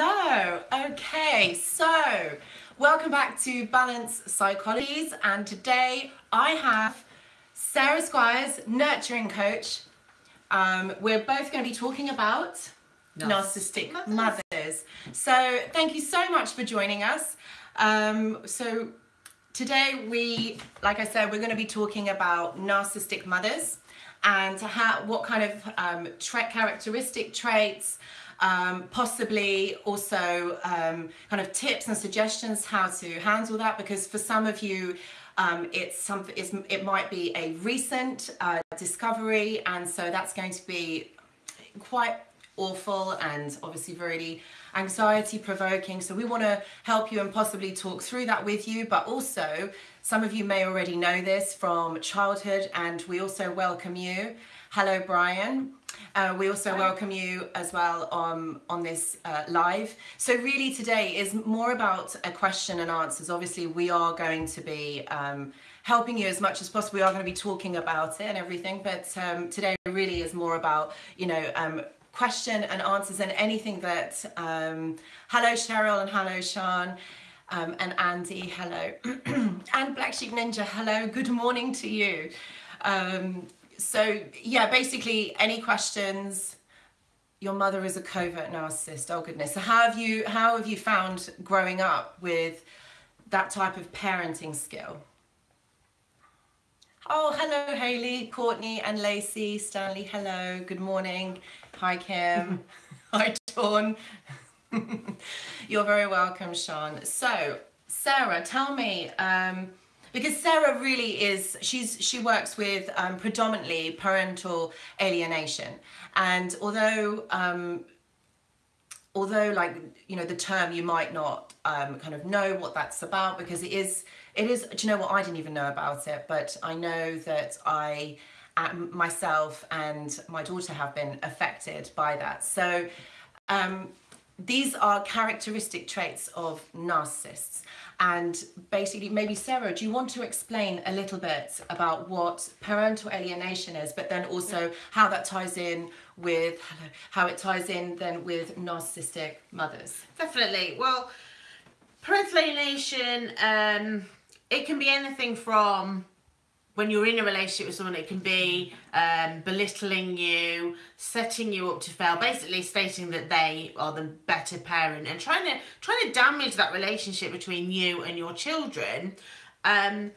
Hello. Okay, so welcome back to Balance Psychologies, and today I have Sarah Squires, nurturing coach. Um, we're both going to be talking about narcissistic mothers. mothers. So thank you so much for joining us. Um, so today we, like I said, we're going to be talking about narcissistic mothers and how what kind of um, tra- characteristic traits um, possibly also um, kind of tips and suggestions how to handle that because for some of you um, it's something it's, it might be a recent uh, discovery and so that's going to be quite awful and obviously really anxiety provoking. So we want to help you and possibly talk through that with you but also some of you may already know this from childhood and we also welcome you. Hello brian uh, we also Hi. welcome you as well on, on this uh, live. So really today is more about a question and answers. Obviously we are going to be um, helping you as much as possible. We are going to be talking about it and everything, but um, today really is more about, you know, um, question and answers and anything that, um, hello Cheryl and hello Sean. Um, and Andy, hello. and Black Sheep Ninja, hello. Good morning to you. Um, so yeah, basically any questions, your mother is a covert narcissist. Oh goodness. So how have you how have you found growing up with that type of parenting skill? Oh, hello, Haley, Courtney, and Lacey, Stanley. Hello, good morning. Hi, Kim. Hi, Dawn. You're very welcome, Sean. So, Sarah, tell me, um, because Sarah really is she's she works with um, predominantly parental alienation. And although um, although like you know the term you might not um, kind of know what that's about because it is it is do you know what? I didn't even know about it but I know that I myself and my daughter have been affected by that. So um, these are characteristic traits of narcissists and basically, maybe Sarah, do you want to explain a little bit about what parental alienation is, but then also how that ties in with how it ties in then with narcissistic mothers? Definitely. Well, parental alienation, um, it can be anything from when you're in a relationship with someone, it can be um, belittling you, setting you up to fail, basically stating that they are the better parent, and trying to trying to damage that relationship between you and your children. Um,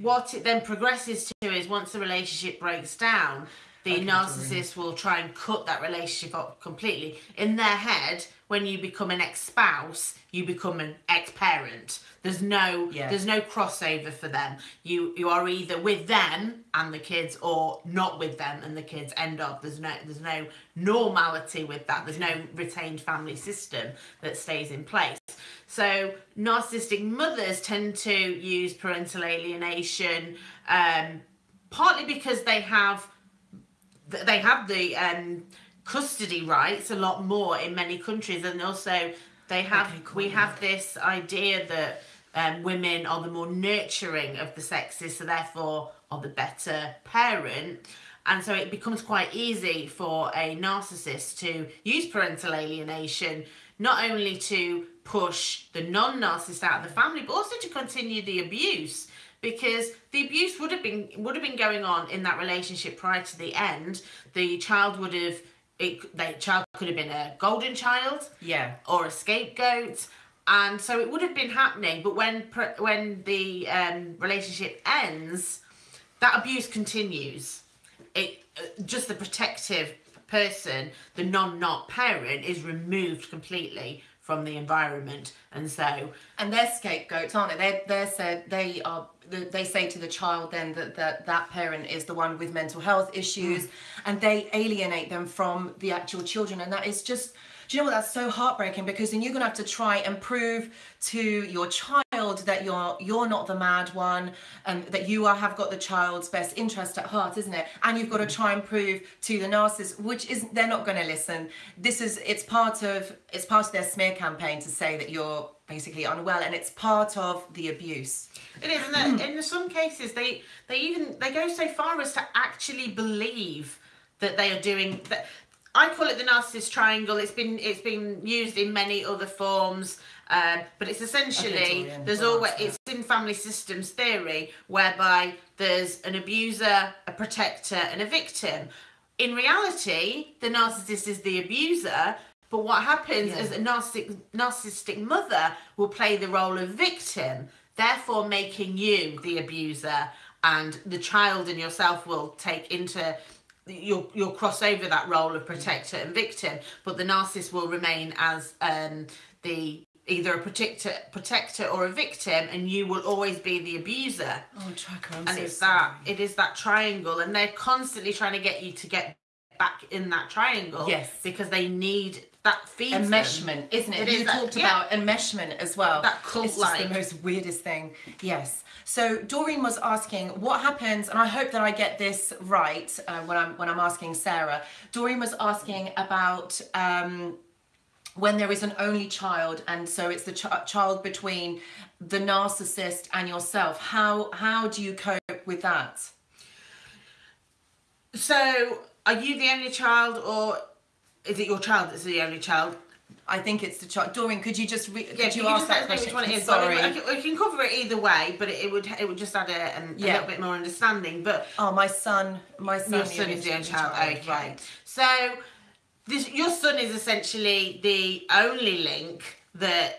what it then progresses to is once the relationship breaks down, the narcissist will try and cut that relationship up completely. In their head, when you become an ex-spouse, you become an ex-parent. There's no yeah. there's no crossover for them. You you are either with them and the kids or not with them and the kids end up. There's no there's no normality with that. There's no retained family system that stays in place. So narcissistic mothers tend to use parental alienation um, partly because they have they have the um, custody rights a lot more in many countries, and also they have okay, we have this idea that um, women are the more nurturing of the sexes, so therefore are the better parent. And so it becomes quite easy for a narcissist to use parental alienation, not only to push the non narcissist out of the family, but also to continue the abuse because the abuse would have been would have been going on in that relationship prior to the end. The child would have it the child could have been a golden child, yeah, or a scapegoat, and so it would have been happening. But when when the um, relationship ends, that abuse continues. It uh, just the protective person, the non not parent, is removed completely from the environment, and so and they're scapegoats, aren't they? they're, they said they are. They say to the child then that that, that parent is the one with mental health issues, mm. and they alienate them from the actual children, and that is just do you know what? That's so heartbreaking because then you're going to have to try and prove to your child that you're you're not the mad one and that you are, have got the child's best interest at heart, isn't it? And you've got to try and prove to the narcissist, which is they're not going to listen. This is it's part of it's part of their smear campaign to say that you're basically unwell and it's part of the abuse it is and in some cases they they even they go so far as to actually believe that they are doing that I call it the narcissist triangle. It's been it's been used in many other forms, um, but it's essentially there's always it's in family systems theory whereby there's an abuser, a protector, and a victim. In reality, the narcissist is the abuser. But what happens Yeah. is a narcissistic, narcissistic mother will play the role of victim, therefore making you the abuser, and the child and yourself will take into you'll you'll cross over that role of protector and victim, but the narcissist will remain as um, the either a protector protector or a victim, and you will always be the abuser. Oh, Tracker, I'm And so it's sorry. that it is that triangle, and they're constantly trying to get you to get back in that triangle. Yes. because they need that feeds them. isn't it? It you is that- talked yeah. about enmeshment as well. That cult It's just the most weirdest thing. Yes. So Doreen was asking what happens, and I hope that I get this right uh, when I'm when I'm asking Sarah. Doreen was asking about. Um, when there is an only child and so it's the ch- child between the narcissist and yourself how how do you cope with that So, are you the only child, or is it your child that's the only child? i think it's the child doreen could you just re- Yeah, could you can ask that question which one it is. sorry I, can, I can cover it either way, but it, it would it would just add a, an- a Yeah. little bit more understanding. But oh my son my son your son is the only child. Okay. right So this your son is essentially the only link that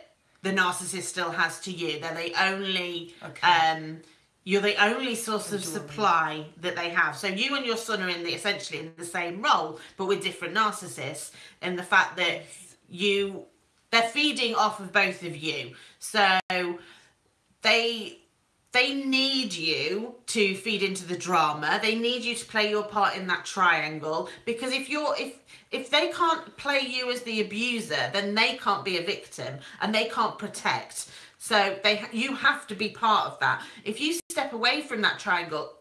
the narcissist still has to you. They're the only Okay. um you're the only source of supply that they have. So you and your son are in the essentially in the same role, but with different narcissists. And the fact that you they're feeding off of both of you. So they they need you to feed into the drama they need you to play your part in that triangle because if you're if if they can't play you as the abuser then they can't be a victim and they can't protect so they you have to be part of that if you step away from that triangle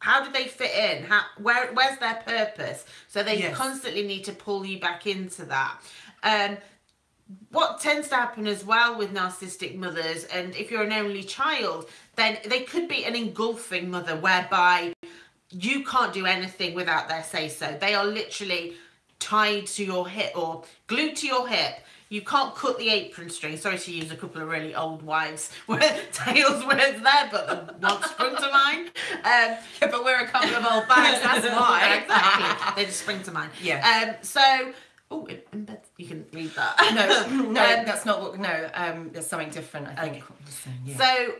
how do they fit in how where where's their purpose so they Yes. constantly need to pull you back into that um what tends to happen as well with narcissistic mothers, and if you're an only child, then they could be an engulfing mother whereby you can't do anything without their say so. They are literally tied to your hip or glued to your hip. You can't cut the apron string. Sorry to use a couple of really old wives' tales words there, but one sprung to mind. Um, Yeah, but we're a couple of old bags, that's why. exactly. They just spring to mind. Yeah. Um, so, oh, in bed, you can read that. No, no, Um, that's not what. No, um, there's something different. I think. Okay. So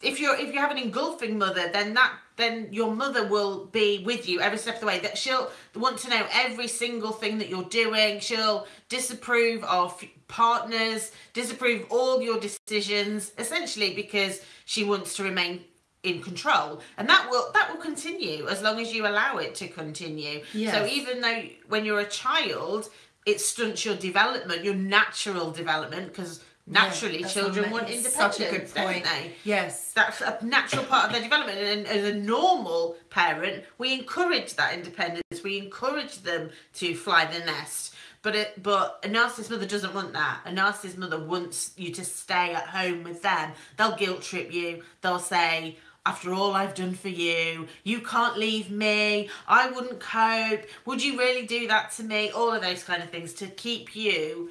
if you're if you have an engulfing mother, then that then your mother will be with you every step of the way. That she'll want to know every single thing that you're doing. She'll disapprove of partners, disapprove all your decisions, essentially because she wants to remain in control and that will that will continue as long as you allow it to continue so even though when you're a child it stunts your development your natural development because naturally that's children want independence Such a good don't point. they? Yes. that's a natural part of their development and as a normal parent we encourage that independence we encourage them to fly the nest but it, but a narcissist mother doesn't want that. A narcissist mother wants you to stay at home with them. They'll guilt trip you. They'll say, "After all I've done for you, you can't leave me. I wouldn't cope. Would you really do that to me?" All of those kind of things to keep you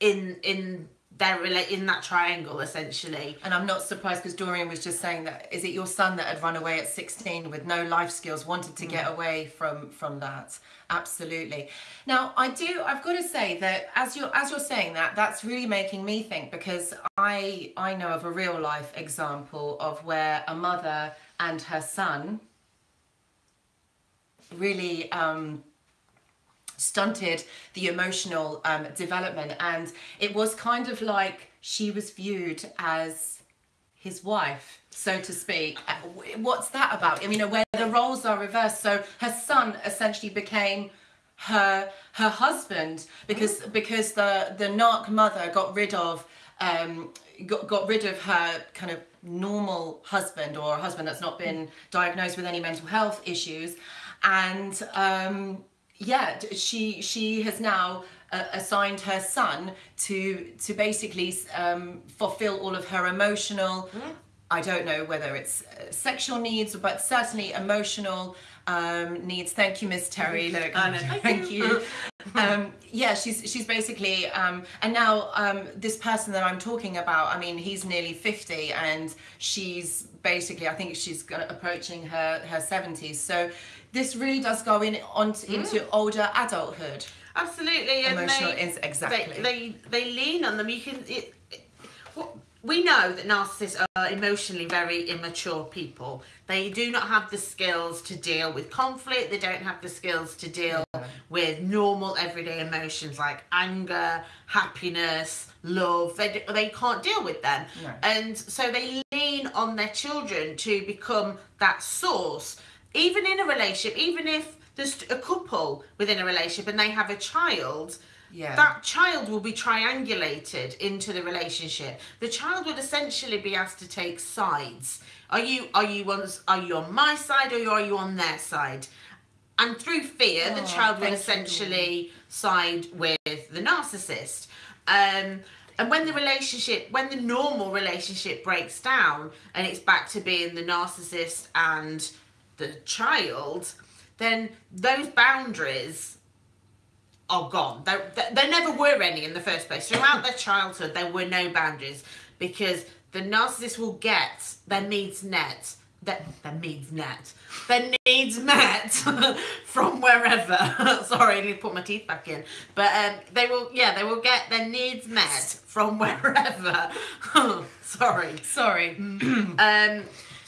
in in their rela- in that triangle essentially. And I'm not surprised because Doreen was just saying that. Is it your son that had run away at 16 with no life skills, wanted to Mm. get away from from that? Absolutely. Now I do. I've got to say that as you're as you're saying that, that's really making me think because I I know of a real life example of where a mother and her son really. Um, stunted the emotional um, development. And it was kind of like she was viewed as his wife so to speak. Uh, what's that about? I mean where the roles are reversed. So her son essentially became her her husband because because the the narc mother got rid of um got, got rid of her kind of normal husband or a husband that's not been diagnosed with any mental health issues. And um yeah she she has now uh, assigned her son to to basically um, fulfill all of her emotional I don't know whether it's uh, sexual needs, but certainly emotional um, needs. Thank you, Miss Terry. Look, Thank thank you. um, yeah, she's she's basically, um, and now um, this person that I'm talking about. I mean, he's nearly fifty, and she's basically, I think she's approaching her her seventies. So this really does go in on into older adulthood. Absolutely, and Emotional they, ins- exactly. They, they they lean on them. You can. It, we know that narcissists are emotionally very immature people. They do not have the skills to deal with conflict. They don't have the skills to deal with normal everyday emotions like anger, happiness, love. They, they can't deal with them. No. And so they lean on their children to become that source. Even in a relationship, even if there's a couple within a relationship and they have a child, Yeah. that child will be triangulated into the relationship. The child would essentially be asked to take sides. Are you are you on are you on my side or are you on their side? And through fear, the Oh, child will thank you. essentially side with the narcissist. Um, and when the relationship, when the normal relationship breaks down and it's back to being the narcissist and the child, then those boundaries are gone. There, there, never were any in the first place. Throughout their childhood, there were no boundaries because the narcissist will get their needs met. Their, their needs met. Their needs met from wherever. Sorry, I need to put my teeth back in. But um, they will, yeah, they will get their needs met from wherever. Sorry. Sorry. Um,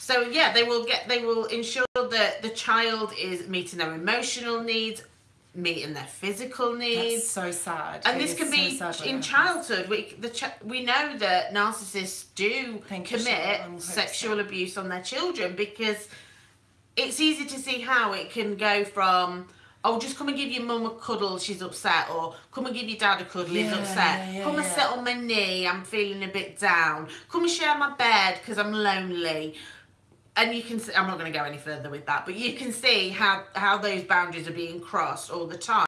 so yeah, they will get. They will ensure that the child is meeting their emotional needs, meeting their physical That's needs. so sad. and It this is can so be sad in childhood. We the ch- we know that narcissists do Thank commit. I'm so sexual abuse on their children because it's easy to see how it can go from. Oh, just come and give your mum a cuddle, she's upset, or come and give your dad a cuddle, he's upset. yeah, come and sit on my knee, I'm feeling a bit down. Come and share my bed because I'm lonely and you can see, I'm not going to go any further with that, but you can see how how those boundaries are being crossed all the time,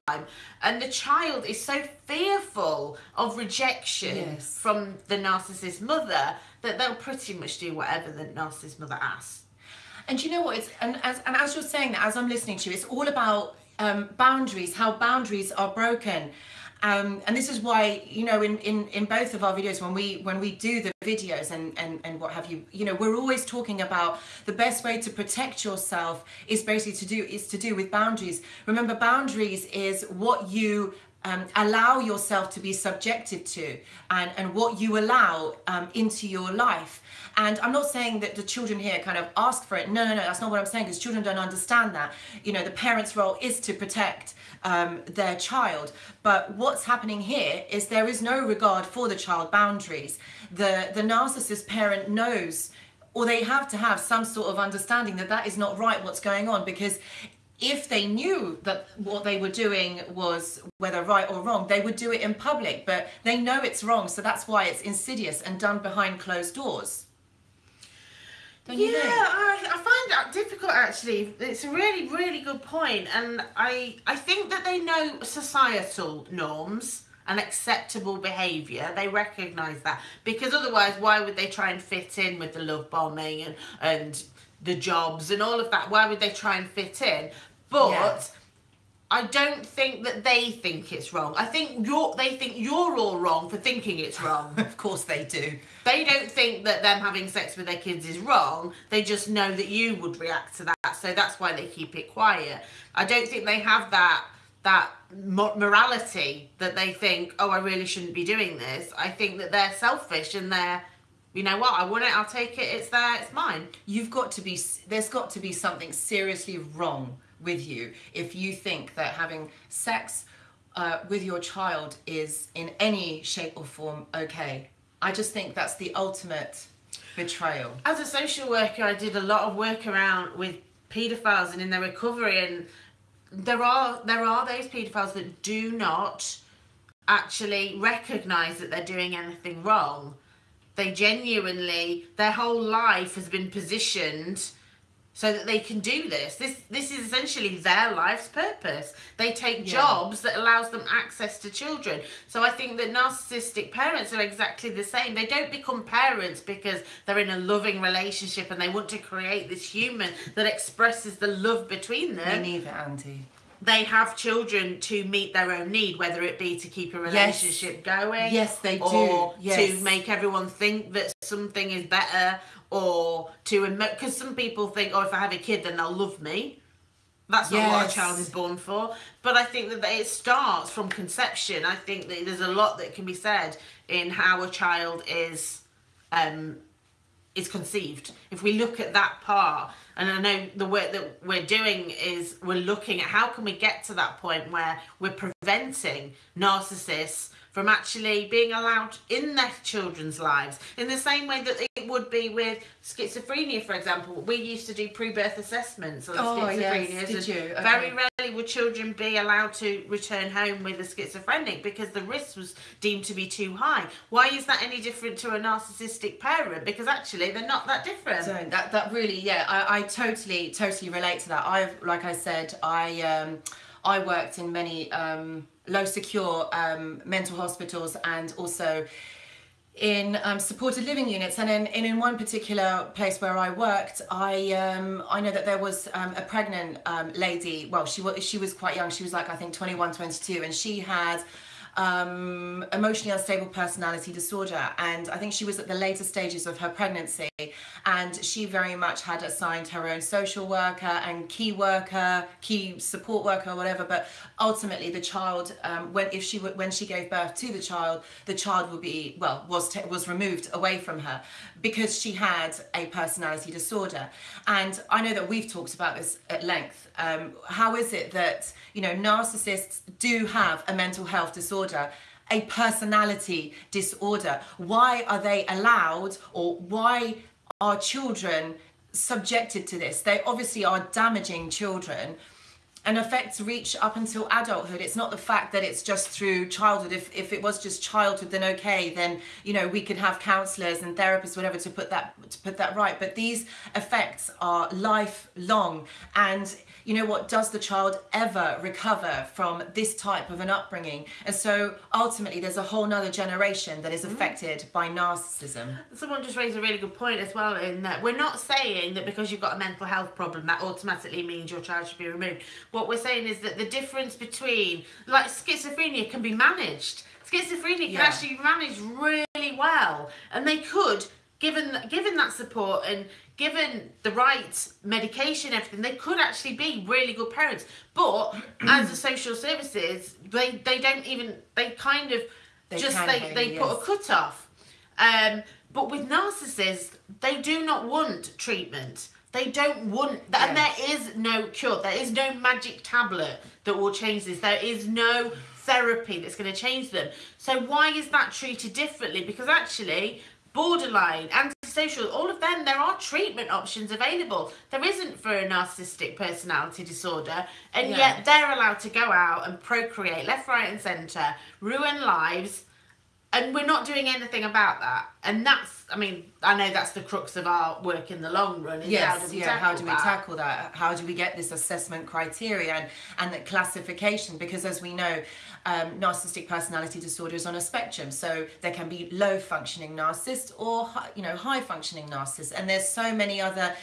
and the child is so fearful of rejection Yes. from the narcissist mother that they'll pretty much do whatever the narcissist mother asks. And you know what? It's and as and as you're saying that, as I'm listening to you, it's all about um, boundaries. How boundaries are broken. Um, and this is why you know in, in, in both of our videos when we when we do the videos and, and, and what have you you know we're always talking about the best way to protect yourself is basically to do is to do with boundaries remember boundaries is what you um, allow yourself to be subjected to and, and what you allow um, into your life. And I'm not saying that the children here kind of ask for it. No, no, no, that's not what I'm saying because children don't understand that. You know, the parent's role is to protect um, their child. But what's happening here is there is no regard for the child boundaries. The, the narcissist parent knows or they have to have some sort of understanding that that is not right what's going on because if they knew that what they were doing was whether right or wrong they would do it in public but they know it's wrong so that's why it's insidious and done behind closed doors you yeah, I, I find that difficult actually. It's a really, really good point, and I I think that they know societal norms and acceptable behaviour. They recognise that because otherwise, why would they try and fit in with the love bombing and and the jobs and all of that? Why would they try and fit in? But Yeah. I don't think that they think it's wrong. I think you're they think you're all wrong for thinking it's wrong. of course they do they don't think that them having sex with their kids is wrong. They just know that you would react to that, so that's why they keep it quiet. I don't think they have that that morality that they think, oh, I really shouldn't be doing this. I think that they're selfish and they're, you know what, I want it, I'll take it. It's there, it's mine. you've got to be there's got to be something seriously wrong with you if you think that having sex uh, with your child is in any shape or form okay i just think that's the ultimate betrayal As a social worker, I did a lot of work around with paedophiles and in their recovery, and there are there are those paedophiles that do not actually recognise that they're doing anything wrong. They genuinely, their whole life has been positioned so that they can do this. This this is essentially their life's purpose. They take Yeah. jobs that allows them access to children. So I think that narcissistic parents are exactly the same. They don't become parents because they're in a loving relationship and they want to create this human that expresses the love between Me them. neither, Auntie. They have children to meet their own need, whether it be to keep a relationship going, Yes, they do. or Yes. to make everyone think that something is better, or to because some people think, oh, if I have a kid, then they'll love me. That's not what a child is born for. But I think that it starts from conception. I think that there's a lot that can be said in how a child is um, is conceived. If we look at that part, and I know the work that we're doing is we're looking at how can we get to that point where we're preventing narcissists from actually being allowed in their children's lives in the same way that it would be with schizophrenia for example we used to do pre-birth assessments on Oh, yes. schizophrenia Did you? Okay. very rarely would children be allowed to return home with a schizophrenic because the risk was deemed to be too high why is that any different to a narcissistic parent because actually they're not that different So that that really, yeah, I, I totally totally relate to that. I've like I said, I um, I worked in many um, low secure um, mental hospitals and also in um, supported living units. And in, in, one particular place where I worked I um, I know that there was um, a pregnant um, lady. Well she was she was quite young. She was like I think 21 22 and she had um, emotionally unstable personality disorder. And I think she was at the later stages of her pregnancy. And she very much had assigned her own social worker and key worker key support worker whatever. But ultimately the child um, when if she when she gave birth to the child the child would be well was was removed away from her because she had a personality disorder. And I know that we've talked about this at length um, how is it that you know narcissists do have a mental health disorder a personality disorder? Why are they allowed or why are children subjected to this? They obviously are damaging children and effects reach up until adulthood. It's not the fact that it's just through childhood. If, if it was just childhood then okay then you know we could have counselors and therapists whatever to put that to put that right. But these effects are lifelong. And you know what does the child ever recover from this type of an upbringing and so ultimately there's a whole nother generation that is mm. affected by narcissism Someone just raised a really good point as well in that we're not saying that because you've got a mental health problem that automatically means your child should be removed. What we're saying is that the difference between like schizophrenia can be managed. Schizophrenia can Yeah. actually be managed really well and they could given given that support and given the right medication everything they could actually be really good parents but as the social services they they don't even they kind of They just they, they put a cut off um, but with narcissists, they do not want treatment. They don't want, that, and there is no cure. There is no magic tablet that will change this. There is no therapy that's going to change them. So why is that treated differently? Because actually, borderline, antisocial, all of them, there are treatment options available. There isn't for a narcissistic personality disorder, and Yeah. yet they're allowed to go out and procreate left, right, and centre, ruin lives and we're not doing anything about that and that's i mean i know that's the crux of our work in the long run is how Yes, do we yeah. How tackle do we that? tackle that? How do we get this assessment criteria and, and the classification? Because as we know, um, narcissistic personality disorder is on a spectrum. So there can be low functioning narcissist or you know high functioning narcissist, and there's so many other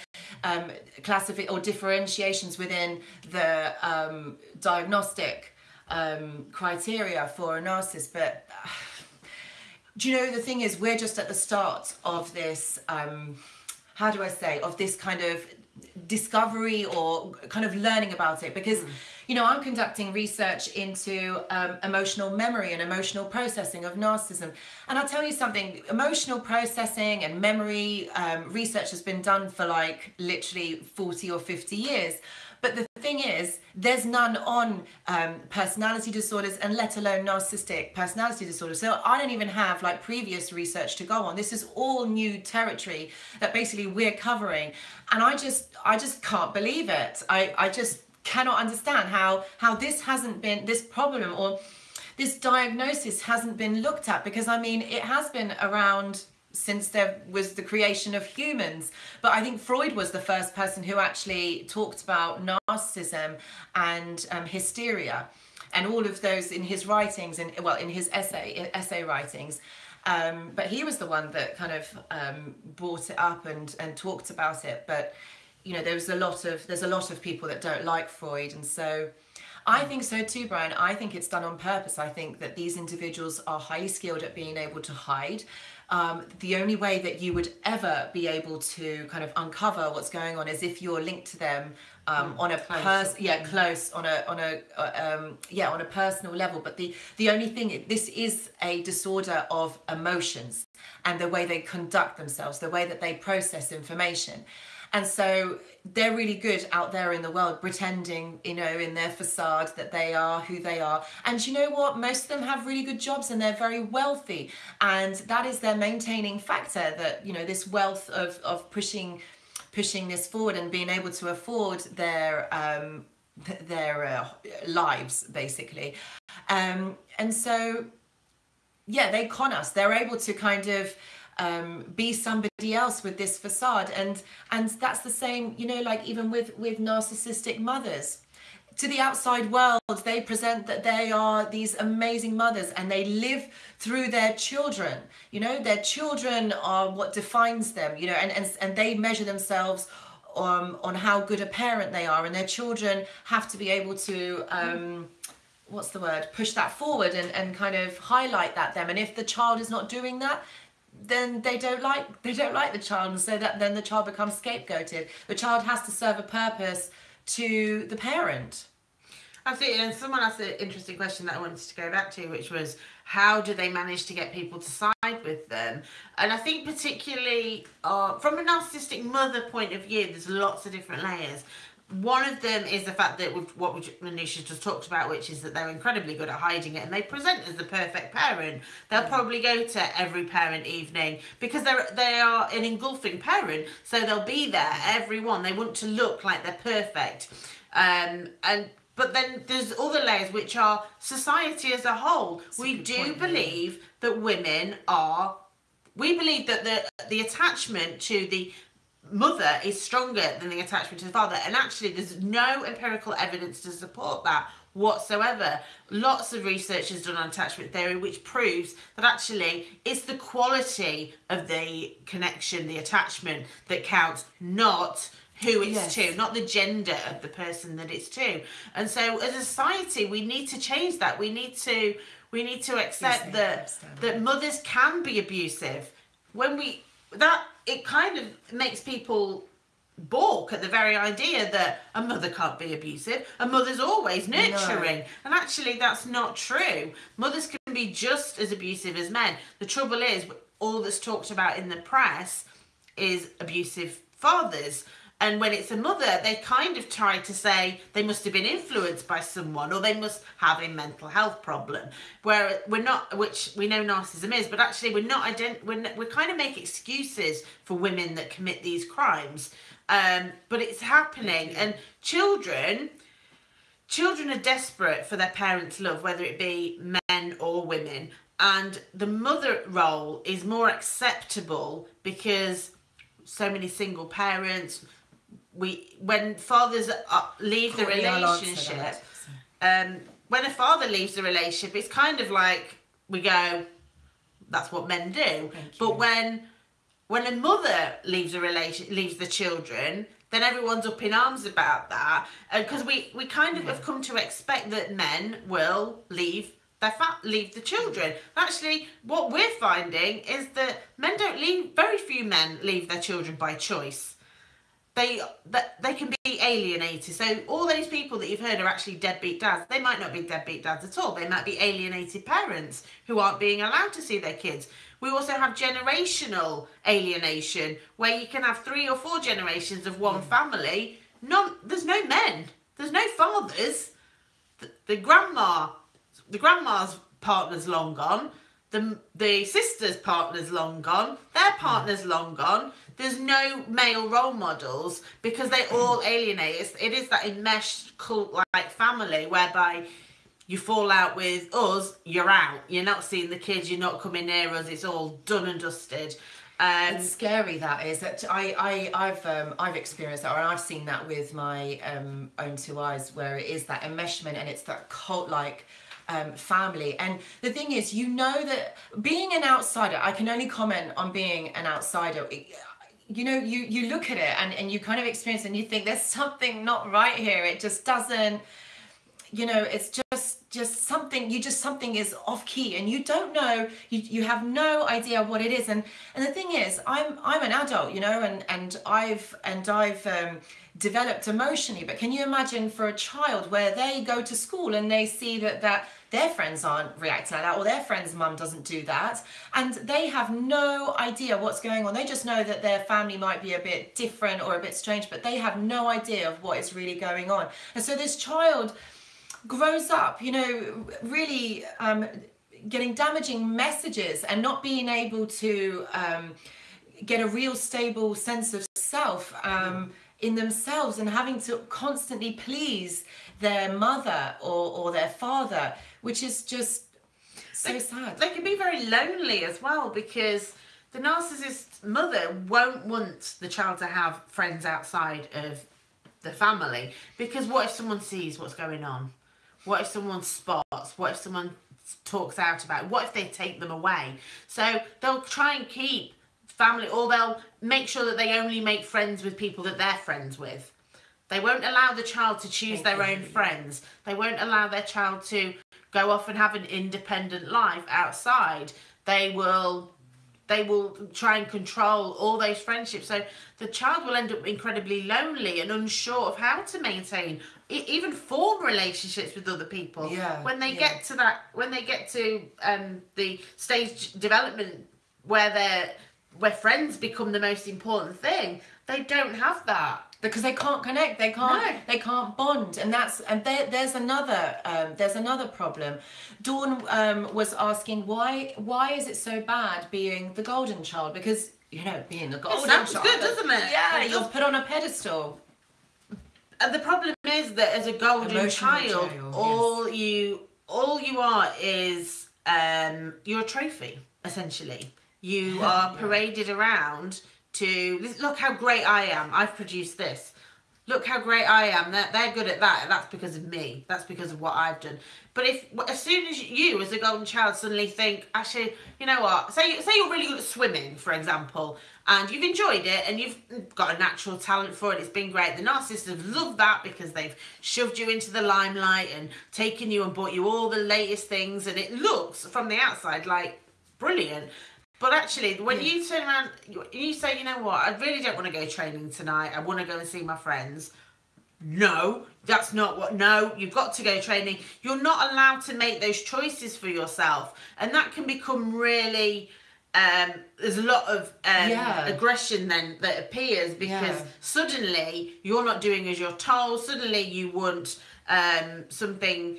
um, classifi- or differentiations within the um, diagnostic um, criteria for a narcissist, but. Do you know the thing is we're just at the start of this um how do i say of this kind of discovery or kind of learning about it? Because you know i'm conducting research into um, emotional memory and emotional processing of narcissism. And i'll tell you something emotional processing and memory um, research has been done for like literally 40 or 50 years but the thing is, there's none on um, personality disorders and let alone narcissistic personality disorders. So I don't even have like previous research to go on. This is all new territory that basically we're covering. And I just, I just can't believe it. I, I just cannot understand how, how this hasn't been, this problem or this diagnosis hasn't been looked at because I mean, it has been around since there was the creation of humans. But I think Freud was the first person who actually talked about narcissism and um, hysteria, and all of those in his writings, and well, in his essay essay writings. Um, but he was the one that kind of um, brought it up and and talked about it. But you know, there's a lot of there's a lot of people that don't like Freud, and so. I think so too, Brian. I think it's done on purpose. I think that these individuals are highly skilled at being able to hide. Um, the only way that you would ever be able to kind of uncover what's going on is if you're linked to them um, mm, on a yeah close on a on a uh, um, yeah on a personal level. But the the only thing this is a disorder of emotions and the way they conduct themselves, the way that they process information. And so they're really good out there in the world pretending, you know, in their facade that they are who they are. And you know what? Most of them have really good jobs and they're very wealthy. And that is their maintaining factor that, you know, this wealth of, of pushing pushing this forward and being able to afford their um, their uh, lives basically. Um, and so yeah, they con us. They're able to kind of um, be somebody else with this facade. And and that's the same you know like even with with narcissistic mothers. To the outside world they present that they are these amazing mothers and they live through their children. You know their children are what defines them you know and and, and they measure themselves um, on how good a parent they are. And their children have to be able to um, what's the word? Push that forward and, and kind of highlight that them. And if the child is not doing that then they don't like they don't like the child and so that then the child becomes scapegoated. The child has to serve a purpose to the parent. Absolutely and someone asked an interesting question that i wanted to go back to which was how do they manage to get people to side with them? And i think particularly uh, from a narcissistic mother point of view there's lots of different layers one of them is the fact that what Manisha just talked about, which is that they're incredibly good at hiding it and they present as the perfect parent. They'll mm. probably go to every parent evening because they're they are an engulfing parent, so they'll be there everyone. They want to look like they're perfect, um, and but then there's other layers which are society as a whole. That's we a do point, believe yeah. that women are. We believe that the the attachment to the mother is stronger than the attachment to the father. And actually, there's no empirical evidence to support that whatsoever. Lots of research is done on attachment theory, which proves that actually it's the quality of the connection, the attachment that counts, not who it's yes. to, not the gender of the person that it's to. And so as a society, we need to change that. We need to we need to accept that that mothers can be abusive. When we that it kind of makes people balk at the very idea that a mother can't be abusive. A mother's always nurturing. No. And actually, that's not true. Mothers can be just as abusive as men. The trouble is, all that's talked about in the press is abusive fathers. And when it's a mother, they kind of try to say they must have been influenced by someone or they must have a mental health problem. Where we're not, which we know narcissism is, but actually we're not, ident- we're, we kind of make excuses for women that commit these crimes. Um, but it's happening. And children, children are desperate for their parents' love, whether it be men or women. And the mother role is more acceptable because so many single parents, we when fathers uh, leave the relationship, um, when a father leaves the relationship, it's kind of like we go, that's what men do. But when when a mother leaves a relation, leaves the children, then everyone's up in arms about that, because we we kind of yeah. have come to expect that men will leave their fat leave the children. Actually, what we're finding is that men don't leave. Very few men leave their children by choice they that they can be alienated. So all those people that you've heard are actually deadbeat dads. They might not be deadbeat dads at all. They might be alienated parents who aren't being allowed to see their kids. We also have generational alienation, where you can have three or four generations of one mm. family. None, there's no men. There's no fathers. The, the grandma, the grandma's partner's long gone. The the sister's partner's long gone. Their partner's mm. long gone there's no male role models because they all alienate. It's, it is that enmeshed cult like family whereby you fall out with us, you're out. You're not seeing the kids, you're not coming near us, it's all done and dusted. Um, It's scary that is that I, I I've um, I've experienced that or I've seen that with my um, own two eyes where it is that enmeshment and it's that cult like um, family and the thing is you know that being an outsider I can only comment on being an outsider you know you you look at it and, and you kind of experience and you think there's something not right here. It just doesn't you know it's just just something you just something is off key and you don't know you, you have no idea what it is. And and the thing is i'm i'm an adult you know and and i've and i've um, developed emotionally. But can you imagine for a child where they go to school and they see that that their friends aren't reacting like that or their friend's mum doesn't do that and they have no idea what's going on. They just know that their family might be a bit different or a bit strange but they have no idea of what is really going on. And so this child grows up, you know, really um, getting damaging messages and not being able to um, get a real stable sense of self um, in themselves and having to constantly please their mother or, or their father, which is just so they, sad. They can be very lonely as well because the narcissist mother won't want the child to have friends outside of the family because what if someone sees what's going on? What if someone spots? What if someone talks out about? It? What if they take them away? So they'll try and keep family, or they'll make sure that they only make friends with people that they're friends with. They won't allow the child to choose their own friends. They won't allow their child to go off and have an independent life outside. They will they will try and control all those friendships. So the child will end up incredibly lonely and unsure of how to maintain even form relationships with other people. Yeah. When they yeah. get to that, when they get to um, the stage development where they're where friends become the most important thing, they don't have that because they can't connect they can't no. they can't bond and that's and there, there's another um, there's another problem dawn um, was asking why why is it so bad being the golden child because you know being the golden sounds child good, doesn't it? yeah It you're put on a pedestal And the problem is that as a golden Emotional child, child, all you all you are is um, you're trophy essentially. You are paraded around to look how great I am. I've produced this. Look how great I am. They're, they're good at that. That's because of me. That's because of what I've done. But if as soon as you, as a golden child, suddenly think, actually, you know what? Say say you're really good at swimming, for example, and you've enjoyed it, and you've got a natural talent for it. It's been great. The narcissists have loved that because they've shoved you into the limelight and taken you and bought you all the latest things, and it looks from the outside like brilliant. But actually, when you turn around, you, you say, you know what, I really don't want to go training tonight. I want to go and see my friends. No, that's not what. No, you've got to go training. You're not allowed to make those choices for yourself, and that can become really. Um, there's a lot of um, Yeah. aggression then that appears because Yeah. suddenly you're not doing as you're told. Suddenly you want um, something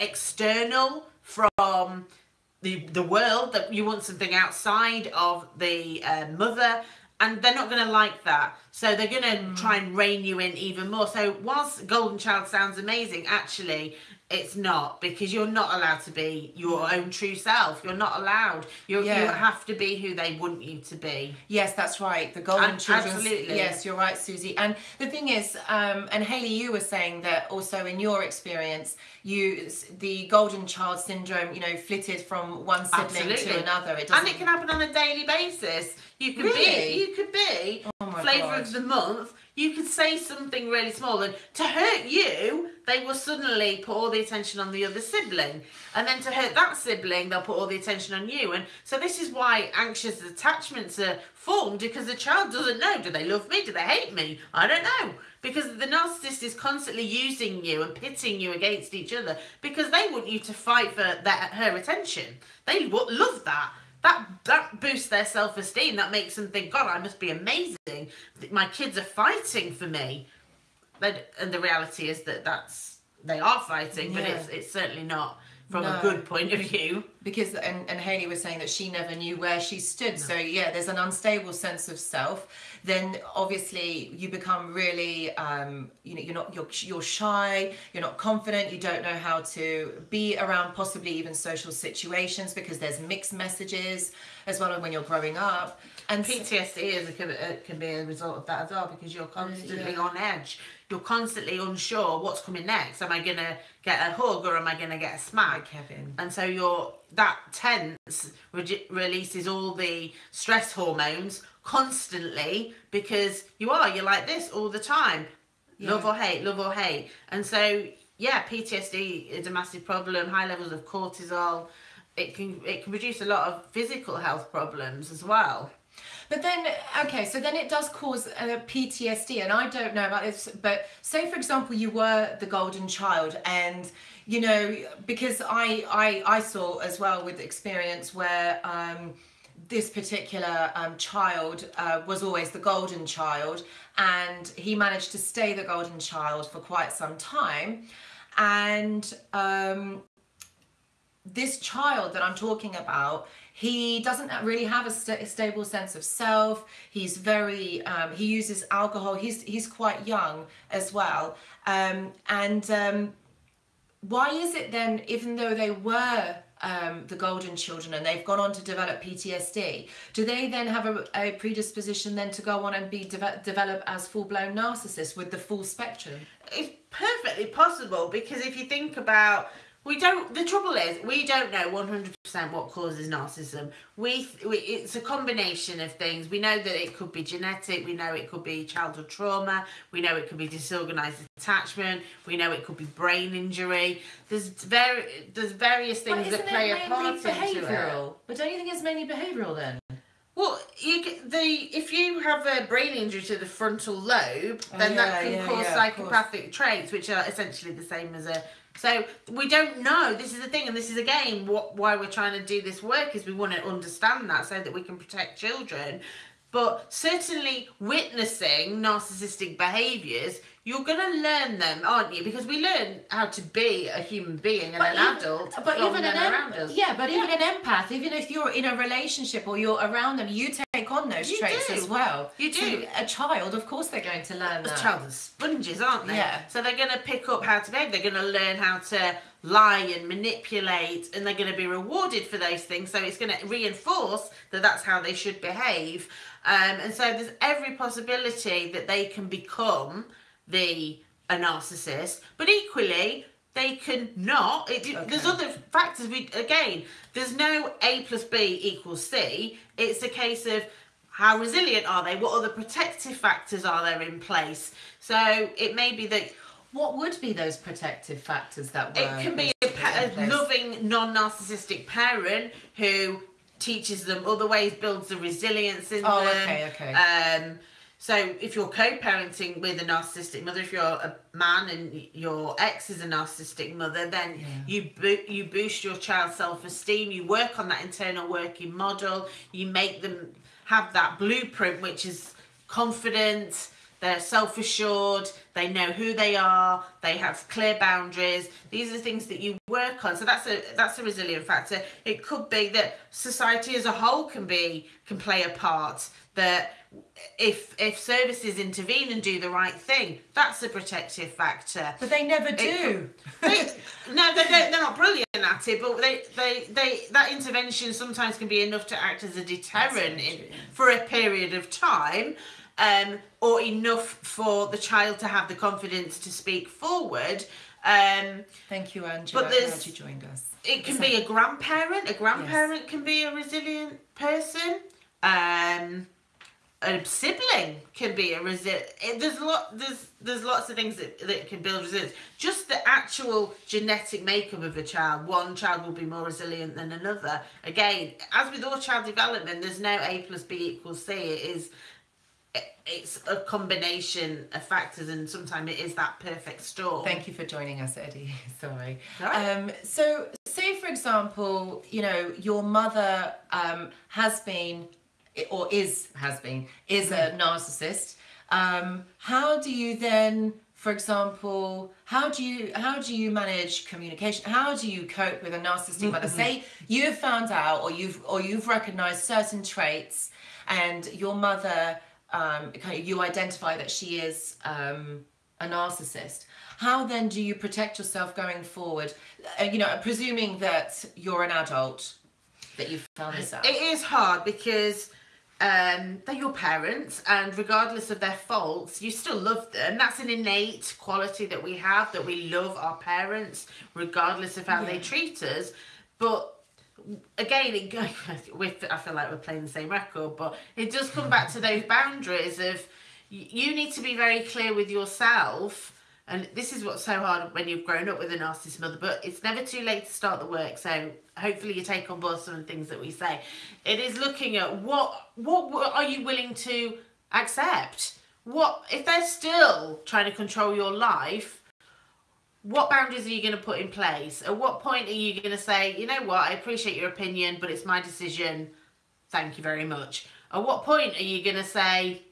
external from the the world that you want something outside of the uh, mother and they're not going to like that. So they're going to try and rein you in even more. So whilst golden child sounds amazing actually it's not because you're not allowed to be your own true self you're not allowed you you Yeah. have to be who they want you to be Yes, that's right. The golden children. absolutely. Yes, you're right, Susie. And the thing is, um, and Haley, you were saying that also in your experience, you the golden child syndrome, you know, flitted from one sibling to another. It and it can happen on a daily basis. You could Really? be, you could be Oh my flavour God. of the month. You could say something really small, and to hurt you, they will suddenly put all the attention on the other sibling, and then to hurt that sibling, they'll put all the attention on you. And so this is why anxious attachments are formed because the child doesn't know: do they love me? Do they hate me? I don't know. Because the narcissist is constantly using you and pitting you against each other because they want you to fight for that her attention. They love that that that boosts their self-esteem. That makes them think god i must be amazing. My kids are fighting for me. And the reality is that that's they are fighting but Yeah. it's it's certainly not from a good point of view because and, and Haley was saying that she never knew where she stood. So yeah, there's an unstable sense of self. Then obviously you become really, um, you know, you're not you're you're shy. You're not confident. You don't know how to be around possibly even social situations because there's mixed messages as well when you're growing up. And PTSD is a, can, can be a result of that as well because you're constantly on edge. You're constantly unsure what's coming next. Am I gonna get a hug or am I gonna get a smack? Kevin. And so you're that tense re- releases all the stress hormones constantly because you are you're like this all the time. Love or hate, love or hate. And so yeah, PTSD is a massive problem. High levels of cortisol. It can it can produce a lot of physical health problems as well. But then, okay, so then it does cause uh, PTSD, and I don't know about this, but say for example you were the golden child, and you know because I I I saw as well with experience where. Um, this particular um, child uh, was always the golden child, and he managed to stay the golden child for quite some time. And um, this child that I'm talking about, he doesn't really have a, sta stable sense of self. He's very, um, he uses alcohol. He's he's quite young as well. Um, and um, why is it then, even though they were um, the golden children and they've gone on to develop PTSD, do they then have a, a predisposition then to go on and be deve- develop as full blown narcissists with the full spectrum? It's perfectly possible because if you think about we don't the trouble is we don't know 100% what causes narcissism we, we it's a combination of things we know that it could be genetic we know it could be childhood trauma we know it could be disorganized attachment we know it could be brain injury there's very there's various things that play a part mainly into it behavioural? But don't you think it's mainly behavioural then? Well, you the if you have a brain injury to the frontal lobe, Oh, then yeah, that can yeah, cause yeah, psychopathic traits, which are essentially the same as a. So we don't know. This is the thing, and this is again what why we're trying to do this work is we want to understand that so that we can protect children. But certainly witnessing narcissistic behaviours, you're going to learn them, aren't you? Because we learn how to be a human being and an even- adult but even an around us. yeah, but even an empath, even if you're in a relationship or you're around them, you take on those You traits do. as well. You So do. a child, of course, they're going to learn that. child are sponges, aren't they? Yeah. So they're going to pick up how to behave. They're going to learn how to lie and manipulate, and they're going to be rewarded for those things. So it's going to reinforce that that's how they should behave. Um, and so there's every possibility that they can become the a narcissist, but equally they can not. It, There's other factors. We again, there's no A plus B equals C. It's a case of how resilient are they? What other protective factors are there in place? So it may be that What would be those protective factors that were? it can be a, a loving, non-narcissistic parent who teaches them other ways, builds the resilience in Oh, them. okay, okay. Um, so if you're co-parenting with a narcissistic mother, if you're a man and your ex is a narcissistic mother, then you bo- you boost your child's self-esteem. You work on that internal working model. You make them have that blueprint, which is confident. They're self-assured. They know who they are. They have clear boundaries. These are things that you work on. So that's a that's a resilient factor. It could be that society as a whole can be can play a part. That if if services intervene and do the right thing, that's a protective factor. But they never do. could- They, no, they don't, they're not brilliant at it, but they, they, they that intervention sometimes can be enough to act as a deterrent in, for a period of time, um, or enough for the child to have the confidence to speak forward. Um, Thank you, Angela. But there's- Glad you joined us. it can be a grandparent. A grandparent can be a resilient person. Um, a sibling can be a resilient. There's a lot. There's there's lots of things that, that can build resilience. Just the actual genetic makeup of a child. One child will be more resilient than another. Again, as with all child development, there's no A plus B equals C. It is. It- It's a combination of factors, and sometimes it is that perfect storm. Thank you for joining us, Eddie. Sorry. Alright. Um, so, say for example, you know, your mother um, has been, or is has been, is a narcissist. Um, how do you then for example, how do you how do you manage communication? How do you cope with a narcissistic mother? Say you've found out or you've or you've recognized certain traits, and your mother, um, kind of, you identify that she is um, a narcissist. How then do you protect yourself going forward? Uh, you know, presuming that you're an adult, that you've found this out. It is hard because um, they're your parents, and regardless of their faults, you still love them. That's an innate quality that we have that we love our parents, regardless of how they treat us. But again, it go, with, I feel like we're playing the same record, but it does come back to those boundaries of you need to be very clear with yourself. And this is what's so hard when you've grown up with a narcissist mother, but it's never too late to start the work. So hopefully you take on board some of the things that we say. It is looking at what what are you willing to accept? What if they're still trying to control your life? What boundaries are you going to put in place? At what point are you going to say, you know what, I appreciate your opinion, but it's my decision. Thank you very much. At what point are you going to say,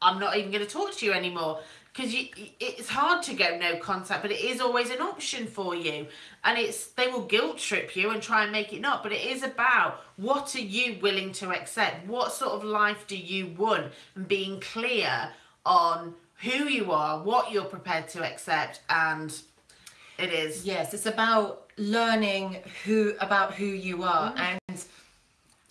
I'm not even going to talk to you anymore? Because it's hard to go no contact, but it is always an option for you. And it's they will guilt trip you and try and make it not. But it is about what are you willing to accept? What sort of life do you want? And being clear on who you are, what you're prepared to accept, and it is. Yes, it's about learning who about who you are and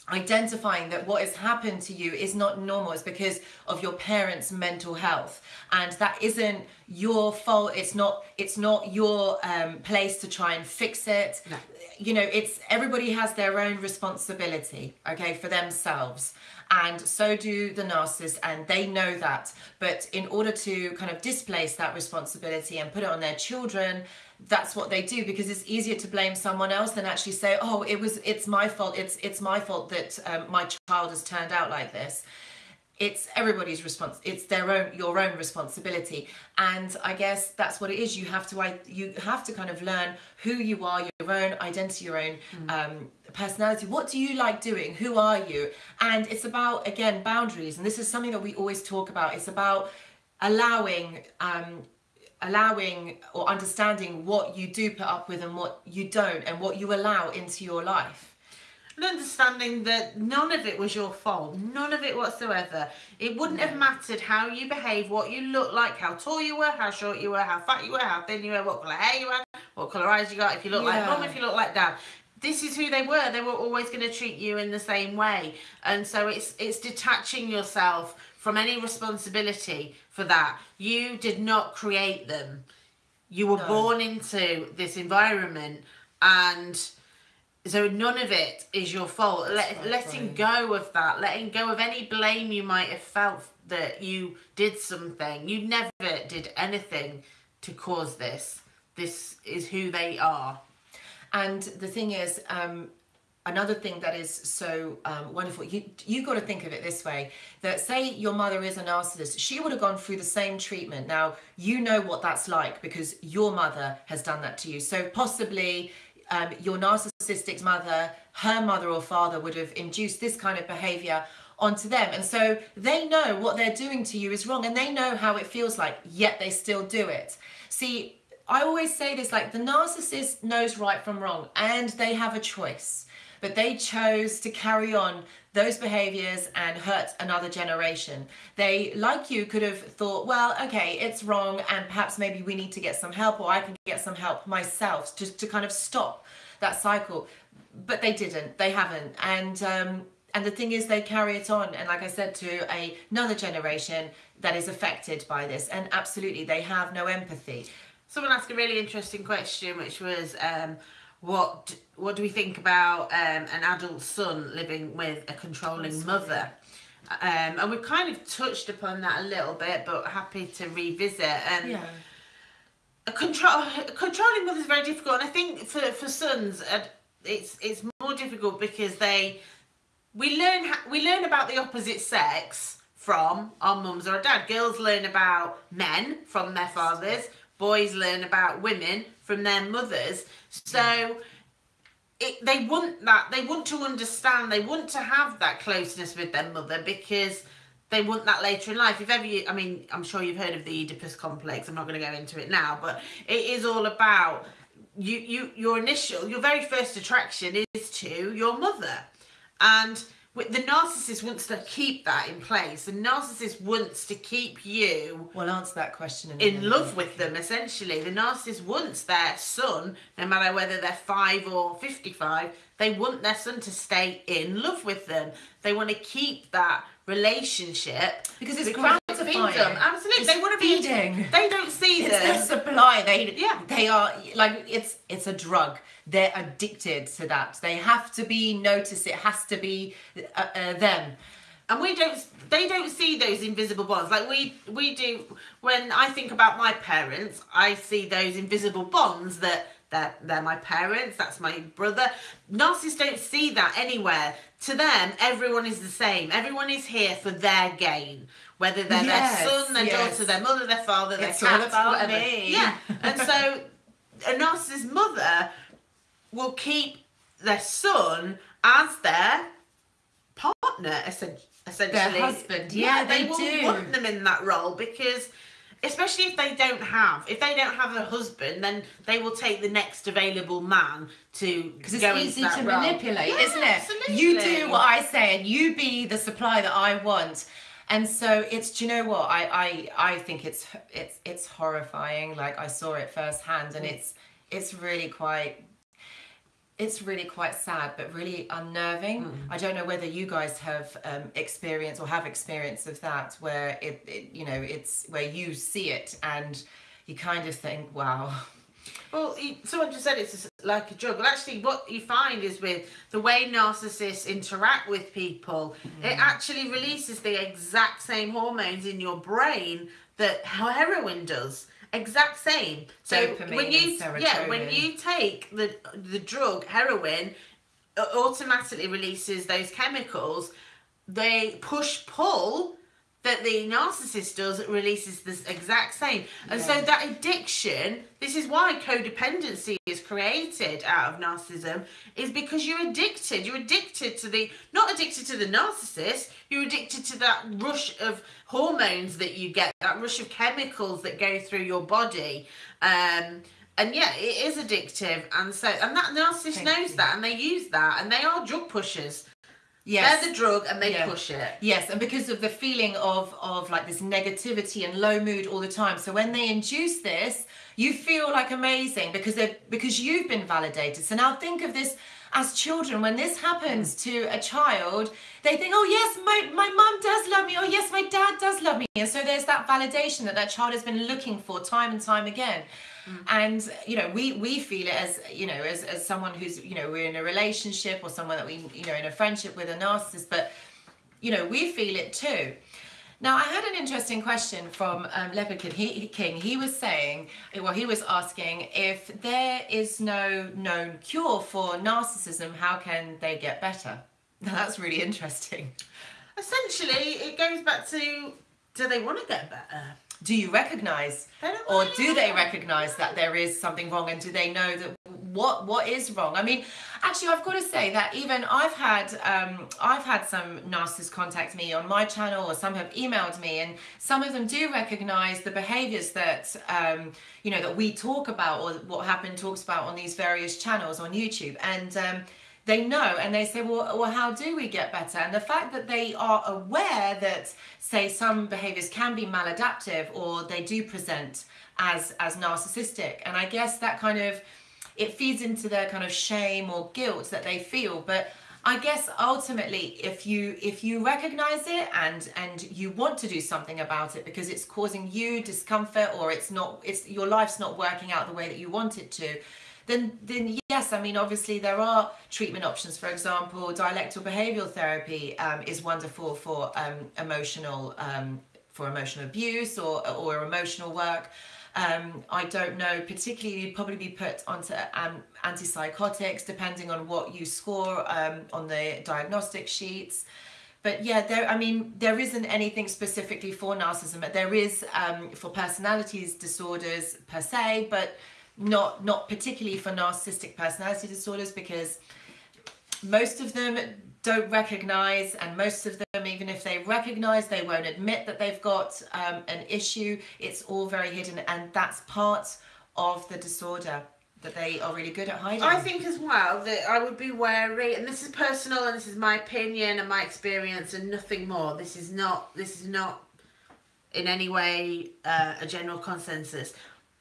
identifying that what has happened to you is not normal. It's because of your parents mental health. And that isn't your fault. It's not it's not your um, place to try and fix it. No. you know it's everybody has their own responsibility okay for themselves and so do the narcissists and they know that. But in order to kind of displace that responsibility and put it on their children that's what they do because it's easier to blame someone else than actually say oh it was it's my fault it's it's my fault that um, my child has turned out like this. It's everybody's response it's their own your own responsibility. And i guess that's what it is. You have to I, you have to kind of learn who you are your own identity your own um, personality. What do you like doing? Who are you? And it's about again boundaries. And this is something that we always talk about. It's about allowing um, allowing or understanding what you do put up with and what you don't and what you allow into your life. And understanding that none of it was your fault, none of it whatsoever. It wouldn't have mattered how you behave, what you look like, how tall you were, how short you were, how fat you were, how thin you were, what colour hair you had, what colour eyes you got, if you look like Yeah. mum, if you look like dad. This is who they were. They were always going to treat you in the same way, and so it's it's detaching yourself from any responsibility for that. You did not create them. You were No. born into this environment, and so none of it is your fault. Let, letting right. go of that, letting go of any blame you might have felt that you did something. You never did anything to cause this. This is who they are. And the thing is, um, another thing that is so um, wonderful, you you got to think of it this way: that say your mother is a narcissist, she would have gone through the same treatment. Now you know what that's like because your mother has done that to you. So possibly. Um, your narcissistic mother, her mother or father would have induced this kind of behavior onto them. And so they know what they're doing to you is wrong and they know how it feels like, yet they still do it. See, I always say this like the narcissist knows right from wrong and they have a choice, but they chose to carry on those behaviors and hurt another generation. They, like you, could have thought, well, okay, it's wrong, and perhaps maybe we need to get some help, or I can get some help myself just to kind of stop that cycle. But they didn't, they haven't. And, um, and the thing is, they carry it on, and like I said, to a, another generation that is affected by this. And absolutely, they have no empathy. Someone asked a really interesting question, which was, um, what what do we think about um, an adult son living with a controlling mother? Um, and we've kind of touched upon that a little bit, but happy to revisit. And a control a controlling mother is very difficult, and I think for for sons, uh, it's it's more difficult because they we learn we learn about the opposite sex from our mums or our dad. Girls learn about men from their fathers. Boys learn about women from their mothers. So it, they want that. They want to understand. They want to have that closeness with their mother because they want that later in life. If ever you, I mean, I'm sure you've heard of the Oedipus complex. I'm not going to go into it now, but it is all about you. You your initial, your very first attraction is to your mother, and the narcissist wants to keep that in place. The narcissist wants to keep you. Well, answer that question. In, in love with them, essentially. The narcissist wants their son, no matter whether they're five or fifty-five, they want their son to stay in love with them. They want to keep that relationship because it's because gratifying. Them. Absolutely, it's they want to be feeding. They don't see it's them. It's supply. They yeah. They are like it's it's a drug. They're addicted to that. They have to be noticed. It has to be uh, uh, them. And we don't. They don't see those invisible bonds like we we do. When I think about my parents, I see those invisible bonds that they're, they're my parents, that's my brother. Narcissists don't see that anywhere. To them, everyone is the same. Everyone is here for their gain. Whether they're yes, their son, their yes. daughter, their mother, their father, their it's cat, all about whatever. Me. Yeah. and so a narcissist mother will keep their son as their partner, essentially. Their husband, yeah, yeah they, they, will do. want them in that role because especially if they don't have if they don't have a husband then they will take the next available man to because it's easy to role. manipulate yeah, isn't it absolutely. you do what i say and you be the supply that i want and so it's do you know what i i i think it's it's it's horrifying like i saw it firsthand and mm. it's it's really quite it's really quite sad but really unnerving mm. i don't know whether you guys have um, experienced or have experience of that where it, it, you know it's where you see it and you kind of think wow well someone just said it's like a drug well actually what you find is with the way narcissists interact with people mm. it actually releases the exact same hormones in your brain that heroin does exact same. So Dopamine when you yeah, when you take the the drug heroin, it automatically releases those chemicals. They push pull that the narcissist does releases this exact same. And yeah. so that addiction, this is why codependency is created out of narcissism, is because you're addicted. You're addicted to the, not addicted to the narcissist, you're addicted to that rush of hormones that you get, that rush of chemicals that go through your body. Um, and yeah, it is addictive, and so and that narcissist Thank knows you. that, and they use that, and they are drug pushers. Yes. They're the drug and they yeah. push it. Yes, and because of the feeling of of like this negativity and low mood all the time. So when they induce this, you feel like amazing because they because you've been validated. So now think of this as children when this happens mm. to a child they think oh yes my, my mum does love me oh yes my dad does love me and so there's that validation that that child has been looking for time and time again Mm. And you know, we we feel it as you know, as, as someone who's you know, we're in a relationship or someone that we you know in a friendship with a narcissist, but you know, we feel it too. Now, I had an interesting question from um, Leopard King. He was saying, well, he was asking if there is no known cure for narcissism, how can they get better? Now, that's really interesting. Essentially, it goes back to do they want to get better? Do you recognize or do they recognize that there is something wrong and do they know that what what is wrong? I mean actually i've got to say that even i've had um, i've had some narcissists contact me on my channel or some have emailed me and some of them do recognize the behaviors that um, you know that we talk about or what happened talks about on these various channels on youtube. And um, they know and they say, well, well, how do we get better? And the fact that they are aware that, say, some behaviors can be maladaptive or they do present as as narcissistic, and I guess that kind of it feeds into their kind of shame or guilt that they feel, but. I guess ultimately if you if you recognize it and and you want to do something about it because it's causing you discomfort or it's not it's your life's not working out the way that you want it to then then yes, I mean obviously there are treatment options. For example, dialectical behavioural therapy um, is wonderful for um, emotional um, for emotional abuse or or emotional work. Um, I don't know, particularly you'd probably be put onto um, antipsychotics depending on what you score um, on the diagnostic sheets. But yeah, there. I mean, there isn't anything specifically for narcissism, but there is um, for personalities disorders per se. But not not particularly for narcissistic personality disorders because most of them don't recognize, and most of them, even if they recognize, they won't admit that they've got um, an issue. It's all very hidden, and that's part of the disorder that they are really good at hiding. I think as well that I would be wary, and this is personal, and this is my opinion and my experience, and nothing more. This is not. This is not in any way uh, a general consensus.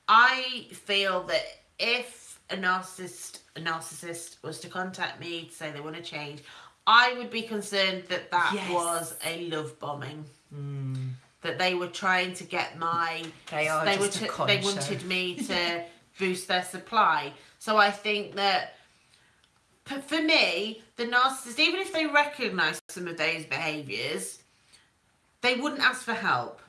I feel that if a narcissist, a narcissist was to contact me to say they want to change, I would be concerned that that Yes. was a love bombing. Hmm. That they were trying to get my. They are They, just were they wanted me to boost their supply. So I think that for me, the narcissist, even if they recognise some of those behaviours, they wouldn't ask for help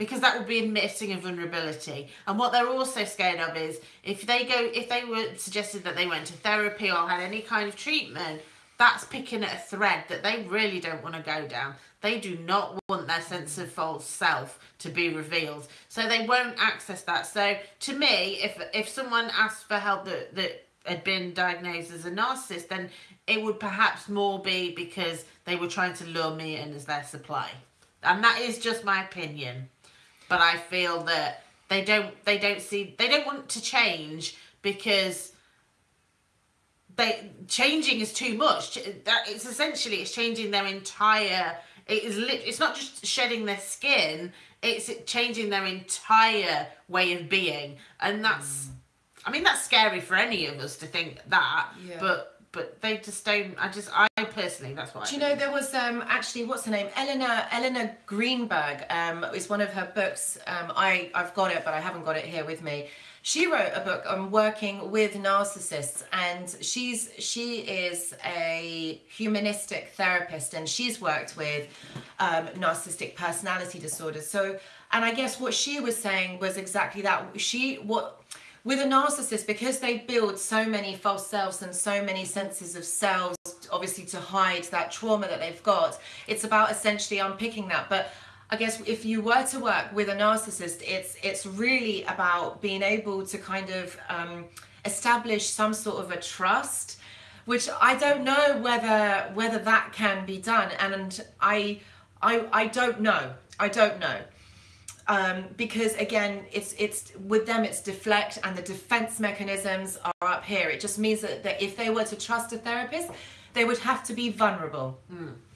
because that would be admitting a vulnerability. And what they're also scared of is if they go, if they were suggested that they went to therapy or had any kind of treatment, that's picking at a thread that they really don't want to go down. They do not want their sense of false self to be revealed, so they won't access that. So to me, if if someone asked for help that that had been diagnosed as a narcissist, then it would perhaps more be because they were trying to lure me in as their supply, and that is just my opinion. But I feel that they don't they don't see they don't want to change because they changing is too much. That it's essentially it's changing their entire. It is lit. It's not just shedding their skin. It's changing their entire way of being, and that's. Mm. I mean, that's scary for any of us to think that. Yeah. But but they just don't. I just I personally that's what. Do I you know there was um, actually what's her name? Elinor Elinor Greenberg um, is one of her books. Um, I I've got it, but I haven't got it here with me. She wrote a book on working with narcissists, and she's she is a humanistic therapist, and she's worked with um, narcissistic personality disorders. So, and I guess what she was saying was exactly that. She what with a narcissist because they build so many false selves and so many senses of selves obviously to hide that trauma that they've got it's about essentially unpicking that. But i guess if you were to work with a narcissist it's it's really about being able to kind of um, establish some sort of a trust which i don't know whether whether that can be done. And i i i don't know. I don't know um, because again it's it's with them it's deflect and the defense mechanisms are up here. It just means that, that if they were to trust a therapist they would have to be vulnerable.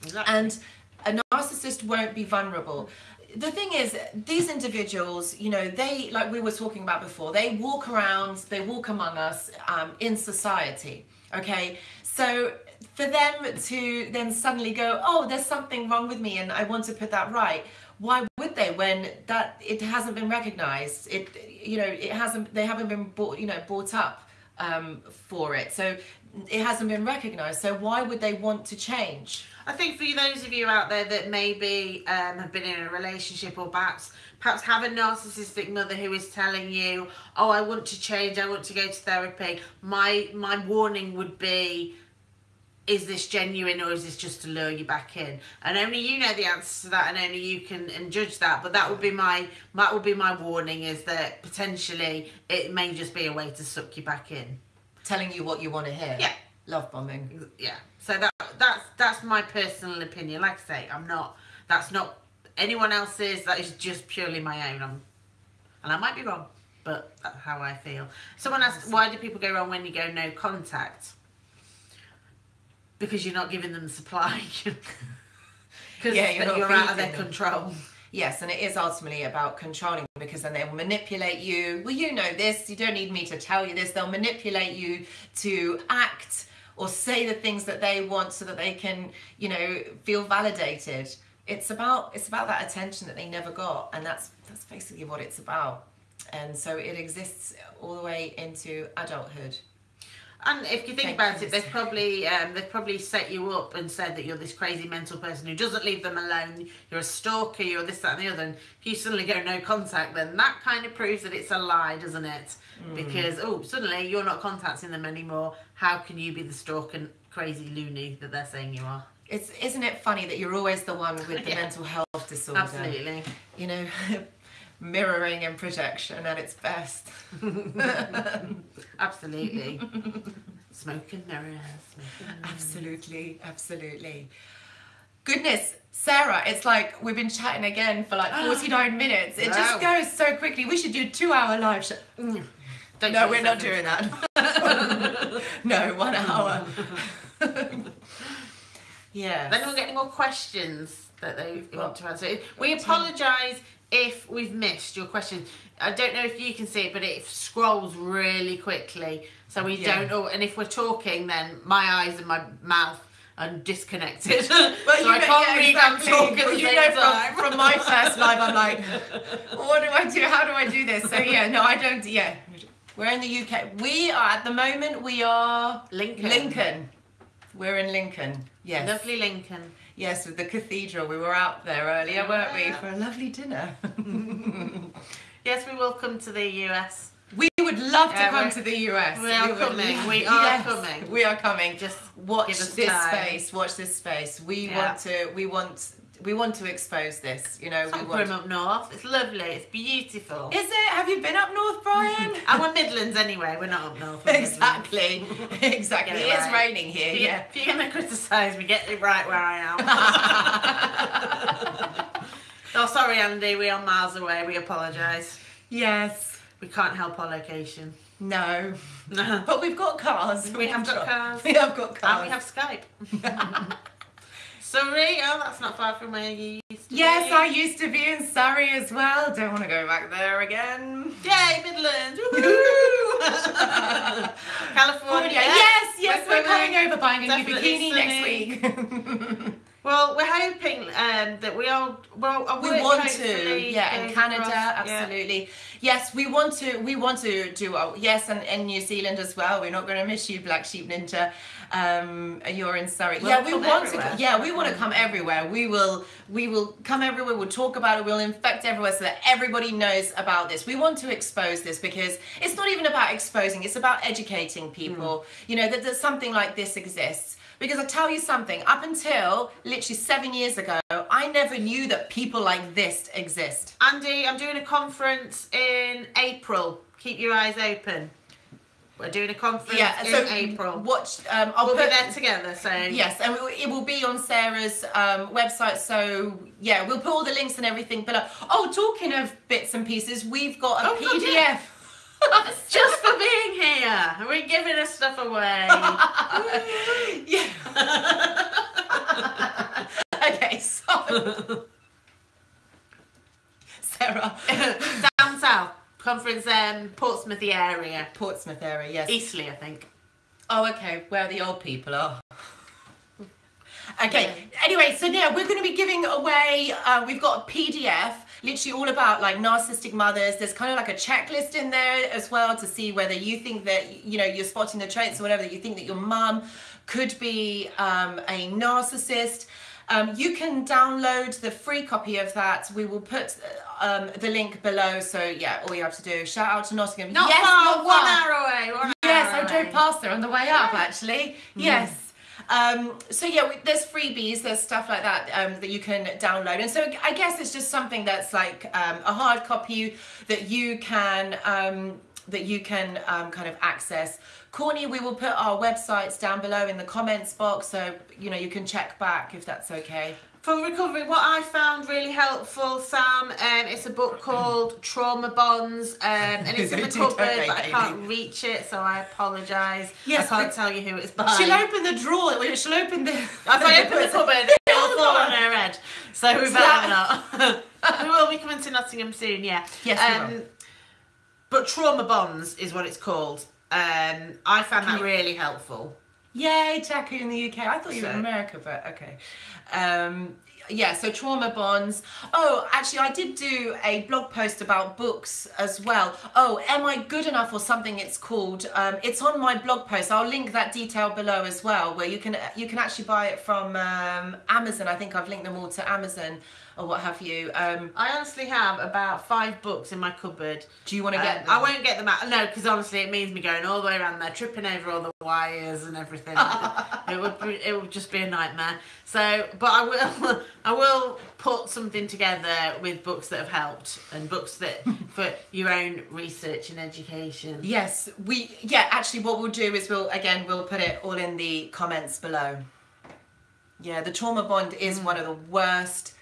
Exactly. and a narcissist won't be vulnerable. The thing is these individuals you know they like we were talking about before they walk around they walk among us um, in society okay? So for them to then suddenly go oh there's something wrong with me and i want to put that right why would they? When that it hasn't been recognized. It you know it hasn't they haven't been brought you know brought up um, for it. So it hasn't been recognized. So why would they want to change? I think for those of you out there that maybe um, have been in a relationship or perhaps perhaps have a narcissistic mother who is telling you, "Oh, I want to change. I want to go to therapy." My my warning would be, is this genuine or is this just to lure you back in? And only you know the answer to that, and only you can and judge that. But that would be my that would be my warning: is that potentially it may just be a way to suck you back in. telling you what you want to hear Yeah. love bombing yeah so that that's that's my personal opinion like i say i'm not that's not anyone else's that is just purely my own I'm, and i might be wrong but that's how i feel someone asked why do people go wrong when you go no contact because you're not giving them supply because Yeah, you're you're, out of their them. control Yes, and it is ultimately about controlling because then they will manipulate you. Well, you know this, you don't need me to tell you this. They'll manipulate you to act or say the things that they want so that they can, you know, feel validated. It's about it's about that attention that they never got, and that's that's basically what it's about. And so it exists all the way into adulthood. And if you think Thank about you, it, they've probably um, they've probably set you up and said that you're this crazy mental person who doesn't leave them alone. You're a stalker. You're this, that, and the other. And if you suddenly go no contact, then that kind of proves that it's a lie, doesn't it? Mm. Because oh, suddenly you're not contacting them anymore. How can you be the stalker, crazy loony that they're saying you are? It's isn't it funny that you're always the one with the Yeah. mental health disorder? Absolutely. you know, mirroring and projection at its best. Absolutely. Smoke and mirrors. Smoke and mirrors. Absolutely, absolutely. Goodness, Sarah, it's like we've been chatting again for like 49 minutes. It just goes so quickly. We should do a two hour live show. Mm. Don't No, we're not doing that. no, one hour. Yeah. Then we'll get any more questions that they want to answer. We apologise if we've missed your question. I don't know if you can see it, but it scrolls really quickly. So we Yeah. don't know. And if we're talking, then my eyes and my mouth are disconnected. Well, so I can't yeah, read exactly. and talk at the Well, you know, from, from my first live, I'm like, what do I do? How do I do this? So yeah, no, I don't. Yeah, we're in the UK. We are at the moment. We are Lincoln. Lincoln. We're in Lincoln. Yes. Lovely Lincoln. Yes, with the cathedral. We were out there earlier, weren't we, for a lovely dinner. Yes, we will come to the US. we would love to Yeah, come to the US. we are would coming. We are coming. We are coming. Just watch this time. space. Watch this space. We Yeah. want to. We want. We want to expose this. You know. It's We want. Up north. It's lovely. It's beautiful. Is it? Have you been up north, Brian? And we're Midlands anyway. We're not up north. exactly. Exactly. It it is right. raining here. If you- Yeah. If you're going to criticise me, get it right where I am. oh, sorry, Andy. We are miles away. We apologise. yes. We can't help our location. No. No. But we've got cars. We have got cars. We have got cars. And we have Skype. Surrey. Oh, that's not far from where you used to Yes, be. I used to be in Surrey as well. Don't want to go back there again. Yay, Midlands. California. Yes, yes, we're, coming. coming over buying a new bikini sunny. next week. Well, we're hoping um, that we all well. we want to, yeah, in Canada, across, yeah. absolutely. Yes, we want to. We want to do. Oh, yes, and in New Zealand as well. We're not going to miss you, Black Sheep Ninja. Um, you're in Surrey. We'll yeah, we want everywhere. to. Yeah, we want to come everywhere. We will. We will come everywhere. We'll talk about it. We'll infect everywhere so that everybody knows about this. We want to expose this because it's not even about exposing. It's about educating people. You know that, that something like this exists. Because I tell you something, up until literally seven years ago, I never knew that people like this exist. Andy, I'm doing a conference in April. Keep your eyes open. We're doing a conference Yeah, in so April. watch. Um, I'll we'll put be there together. So Yes, and it- will be on Sarah's um, website. So yeah, we'll put all the links and everything below. Oh, talking of bits and pieces, we've got a Oh, God, PDF. yeah. just for being here, Are we're giving us stuff away. yeah. okay, so Sarah, Down south, conference um Portsmouth area, Portsmouth area. Yes. Eastleigh, I think. Oh, okay. Where the old people are. Okay. Anyway, so yeah, we're going to be giving away. Uh, we've got a PDF, literally all about like narcissistic mothers. There's kind of like a checklist in there as well to see whether you think that you know you're spotting the traits or whatever that you think that your mum could be um, a narcissist. Um, you can download the free copy of that. We will put um, the link below. So yeah, all you have to do. Shout out to Nottingham. Not yes, far, not one far. hour away. One Yes, hour I drove past there on the way up actually. Yes. Um, so yeah, we, there's freebies, there's stuff like that um, that you can download, and so I guess it's just something that's like um, a hard copy that you can um, that you can um, kind of access. Courtney, we will put our websites down below in the comments box, so you know you can check back if that's okay. For recovery, what I found really helpful, Sam, um, it's a book called Trauma Bonds, um, and it's in the cupboard, but I can't reach it, so I apologise. Yes, I can't tell you who it's by. She'll open the drawer. She'll open the. If I open the cupboard, it'll fall on her head. So we better not. we will be coming to Nottingham soon, yeah. Yes, we will. But Trauma Bonds is what it's called. Um, I found that really helpful. Yay, Jackie in the UK. I thought you were in America, but okay. Um, yeah, so trauma bonds. Oh, actually, I did do a blog post about books as well. Oh, Am I Good Enough or something it's called. Um, it's on my blog post. I'll link that detail below as well, where you can you can actually buy it from um, Amazon. I think I've linked them all to Amazon or what have you. Um, I honestly have about five books in my cupboard. do you want to Um, get them? I won't get them out. No, because honestly, it means me going all the way around there, tripping over all the wires and everything. it would be, it would just be a nightmare. So, but I will I will put something together with books that have helped and books that for your own research and education. Yes, we yeah, actually what we'll do is we'll again we'll put it all in the comments below. Yeah, the trauma bond is one of the worst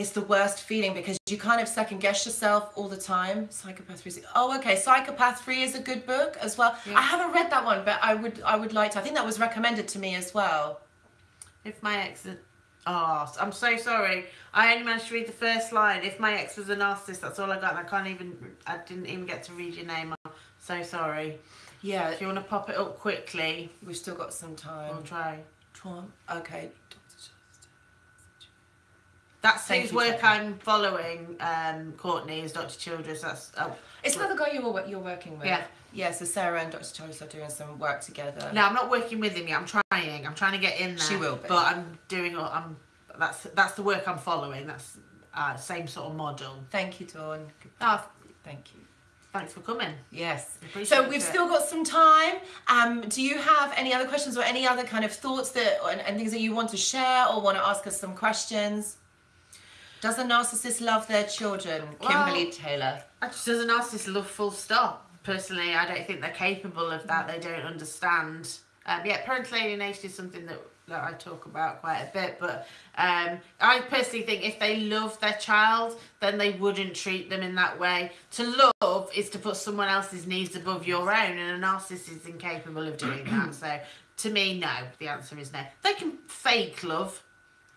it's the worst feeling because you kind of second guess yourself all the time. Psychopath Free. Oh, okay. Psychopath Free is a good book as well. Yeah. I haven't read that one, but I would I would like to. I think that was recommended to me as well. If my ex, is, oh, I'm so sorry. I only managed to read the first line. If my ex was a narcissist, that's all I got, and I can't even. I didn't even get to read your name. I'm so sorry. Yeah, If you want to pop it up quickly, we've still got some time. we'll try. Okay. That's Thank whose you, work Jackie. I'm following. Um, Courtney is Dr. Childress. That's oh, Is that the guy you're you're working with? Yeah. Yeah. So Sarah and Dr. Childress are doing some work together. no. I'm not working with him yet. I'm trying. I'm trying to get in there. She will be. But I'm doing. all- I'm. That's that's the work I'm following. That's uh, same sort of model. Thank you, Dawn. Oh, Thank you. thanks for coming. Yes. So we've it. still got some time. Um, do you have any other questions or any other kind of thoughts that and, and things that you want to share or want to ask us some questions? Does a narcissist love their children? Kimberly Well- Taylor. As a narcissist love full stop. Personally, I don't think they're capable of that. They don't understand. Um, yeah, parental alienation is something that, that I talk about quite a bit. But um, I personally think if they love their child, then they wouldn't treat them in that way. To love is to put someone else's needs above your own, and a narcissist is incapable of doing that. So to me, no. The answer is no. They can fake love,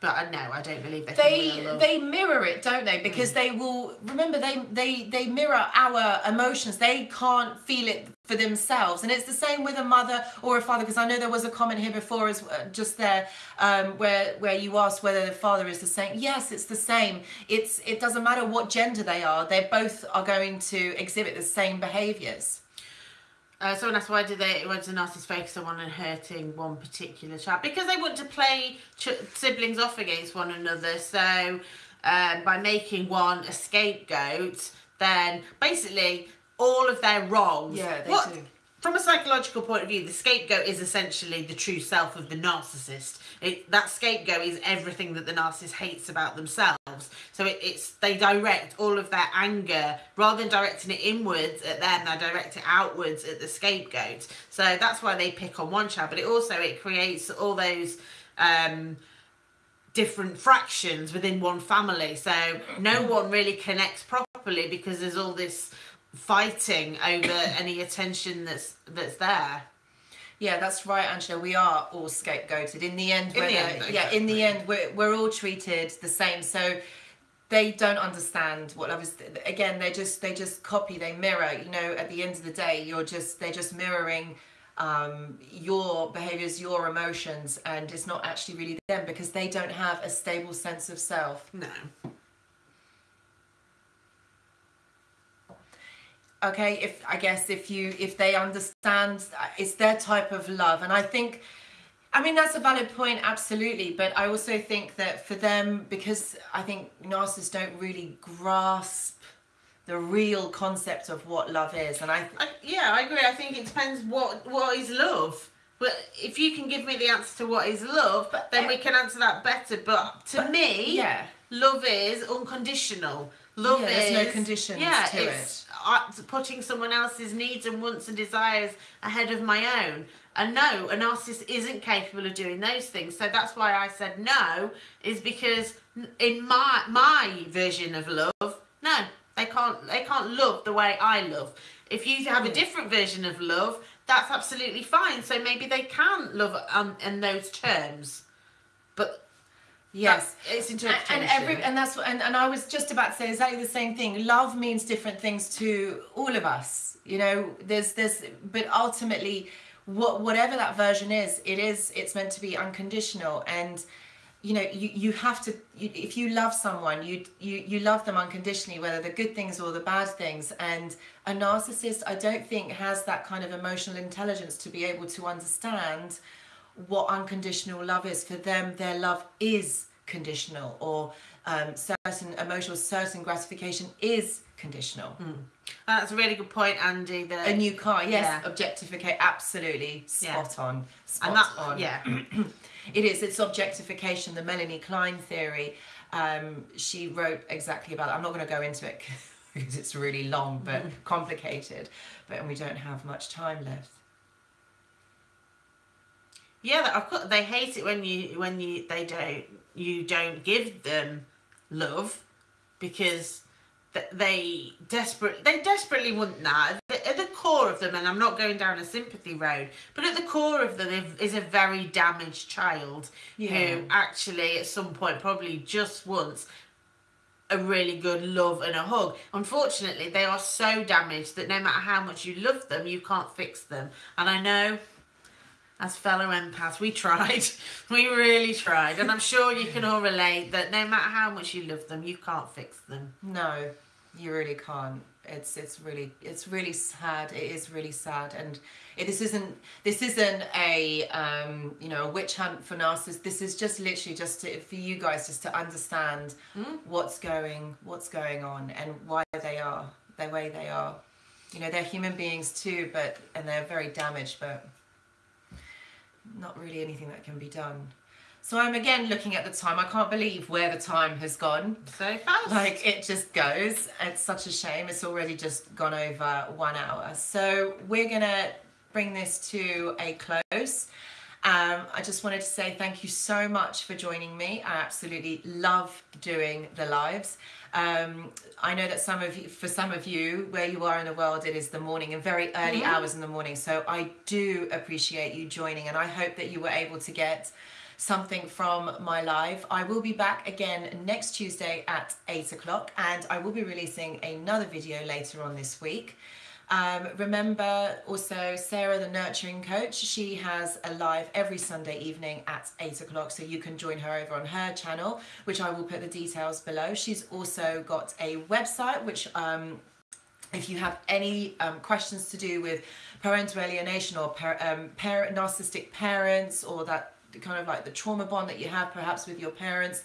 but I no, I don't believe they. They they mirror it, don't they? Because they will remember they they they mirror our emotions. They can't feel it for themselves, and it's the same with a mother or a father. Because I know there was a comment here before, as uh, just there, um, where where you asked whether the father is the same. Yes, it's the same. It's it doesn't matter what gender they are. They both are going to exhibit the same behaviors. Uh, someone asked why do they why does a narcissist focus on hurting one particular child? Because they want to play ch- siblings off against one another. So um, by making one a scapegoat, then basically all of their wrongs. Yeah, they what, do. From a psychological point of view, the scapegoat is essentially the true self of the narcissist. It, that scapegoat is everything that the narcissist hates about themselves. So it, it's they direct all of their anger rather than directing it inwards at them, they direct it outwards at the scapegoat. So that's why they pick on one child. But it also it creates all those. Um, different fractions within one family so no one really connects properly because there's all this fighting over any attention that's that's there Yeah, that's right, Angela. We are all scapegoated. In the end, In the end, yeah, in the end, we're, we're all treated the same. So they don't understand what I was. Again, they just they just copy, they mirror. You know, at the end of the day, you're just they're just mirroring um, your behaviors, your emotions, and it's not actually really them because they don't have a stable sense of self. no okay if i guess if you if they understand uh, it's their type of love. And i think i mean that's a valid point absolutely. But i also think that for them because i think narcissists don't really grasp the real concept of what love is. And i I, yeah i agree. I think it depends what what is love. But if you can give me the answer to what is love But- then we can answer that better. But to But- me yeah. love is unconditional. Love Yeah, there's is no conditions yeah to it's uh, putting someone else's needs and wants and desires ahead of my own. And no a narcissist isn't capable of doing those things. So that's why i said no is because in my my version of love no they can't they can't love the way i love. If you have a different version of love that's absolutely fine. So maybe they can love um, in those terms. But yes. it's and, interpretation. and every and that's what and, and i was just about to say exactly the same thing. Love means different things to all of us you know? There's there's but ultimately what whatever that version is it is it's meant to be unconditional. And you know you, you have to you, if you love someone you, you you love them unconditionally whether the good things or the bad things. And a narcissist i don't think has that kind of emotional intelligence to be able to understand what unconditional love is for them their love is conditional or um, certain emotional certain gratification is conditional That's a really good point, Andy. That a new car yes Yeah. objectificate absolutely Yeah. spot on spot and that on yeah, it is it's objectification the melanie klein theory um, she wrote exactly about it. i'm not going to go into it because it's really long but complicated but and we don't have much time left yeah. Of course, they hate it when you when you they don't you don't give them love because they desperate they desperately want that At the- core of them and i'm not going down a sympathy road but at the core of them is- a very damaged child Yeah. who actually at some point probably just wants a really good love and a hug unfortunately they are so damaged that no matter how much you love them you can't fix them and i know as fellow empaths, we tried. We really tried. And I'm sure you can all relate that no matter how much you love them, you can't fix them. No, you really can't. It's it's really it's really sad. It is really sad, and it, this isn't this isn't a um, you know a witch hunt for narcissists. This is just literally just to, for you guys just to understand what's going what's going on and why they are the way they are. You know they're human beings too, but and they're very damaged, but not really anything that can be done. So I'm again looking at the time. I can't believe where the time has gone. So fast. Like it just goes. It's such a shame. It's already just gone over one hour. So we're gonna bring this to a close. Um, I just wanted to say thank you so much for joining me. I absolutely love doing the lives. Um, I know that some of you, for some of you, where you are in the world, it is the morning and very early hours in the morning. So I do appreciate you joining, and I hope that you were able to get something from my live. I will be back again next Tuesday at 8 o'clock and I will be releasing another video later on this week. Um, remember also Sarah, the nurturing coach, she has a live every Sunday evening at 8 o'clock, so you can join her over on her channel, which I will put the details below. She's also got a website, which um, if you have any um, questions to do with parental alienation or par- um, parent narcissistic parents or that kind of like the trauma bond that you have perhaps with your parents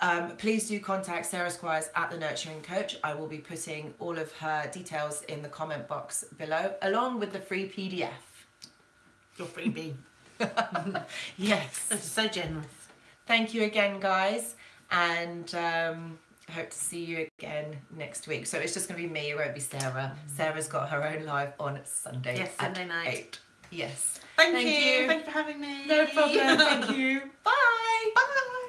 um, please do contact sarah squires at the nurturing coach i will be putting all of her details in the comment box below along with the free pdf Your freebie. yes That's so generous. thank you again guys and um, I hope to see you again next week. So it's just going to be me, it won't be Sarah. Sarah's got her own live on Sunday. Yes, at Sunday night. 8. Yes. Thank, Thank you. you. Thank you for having me. No problem. Thank you. Bye. Bye.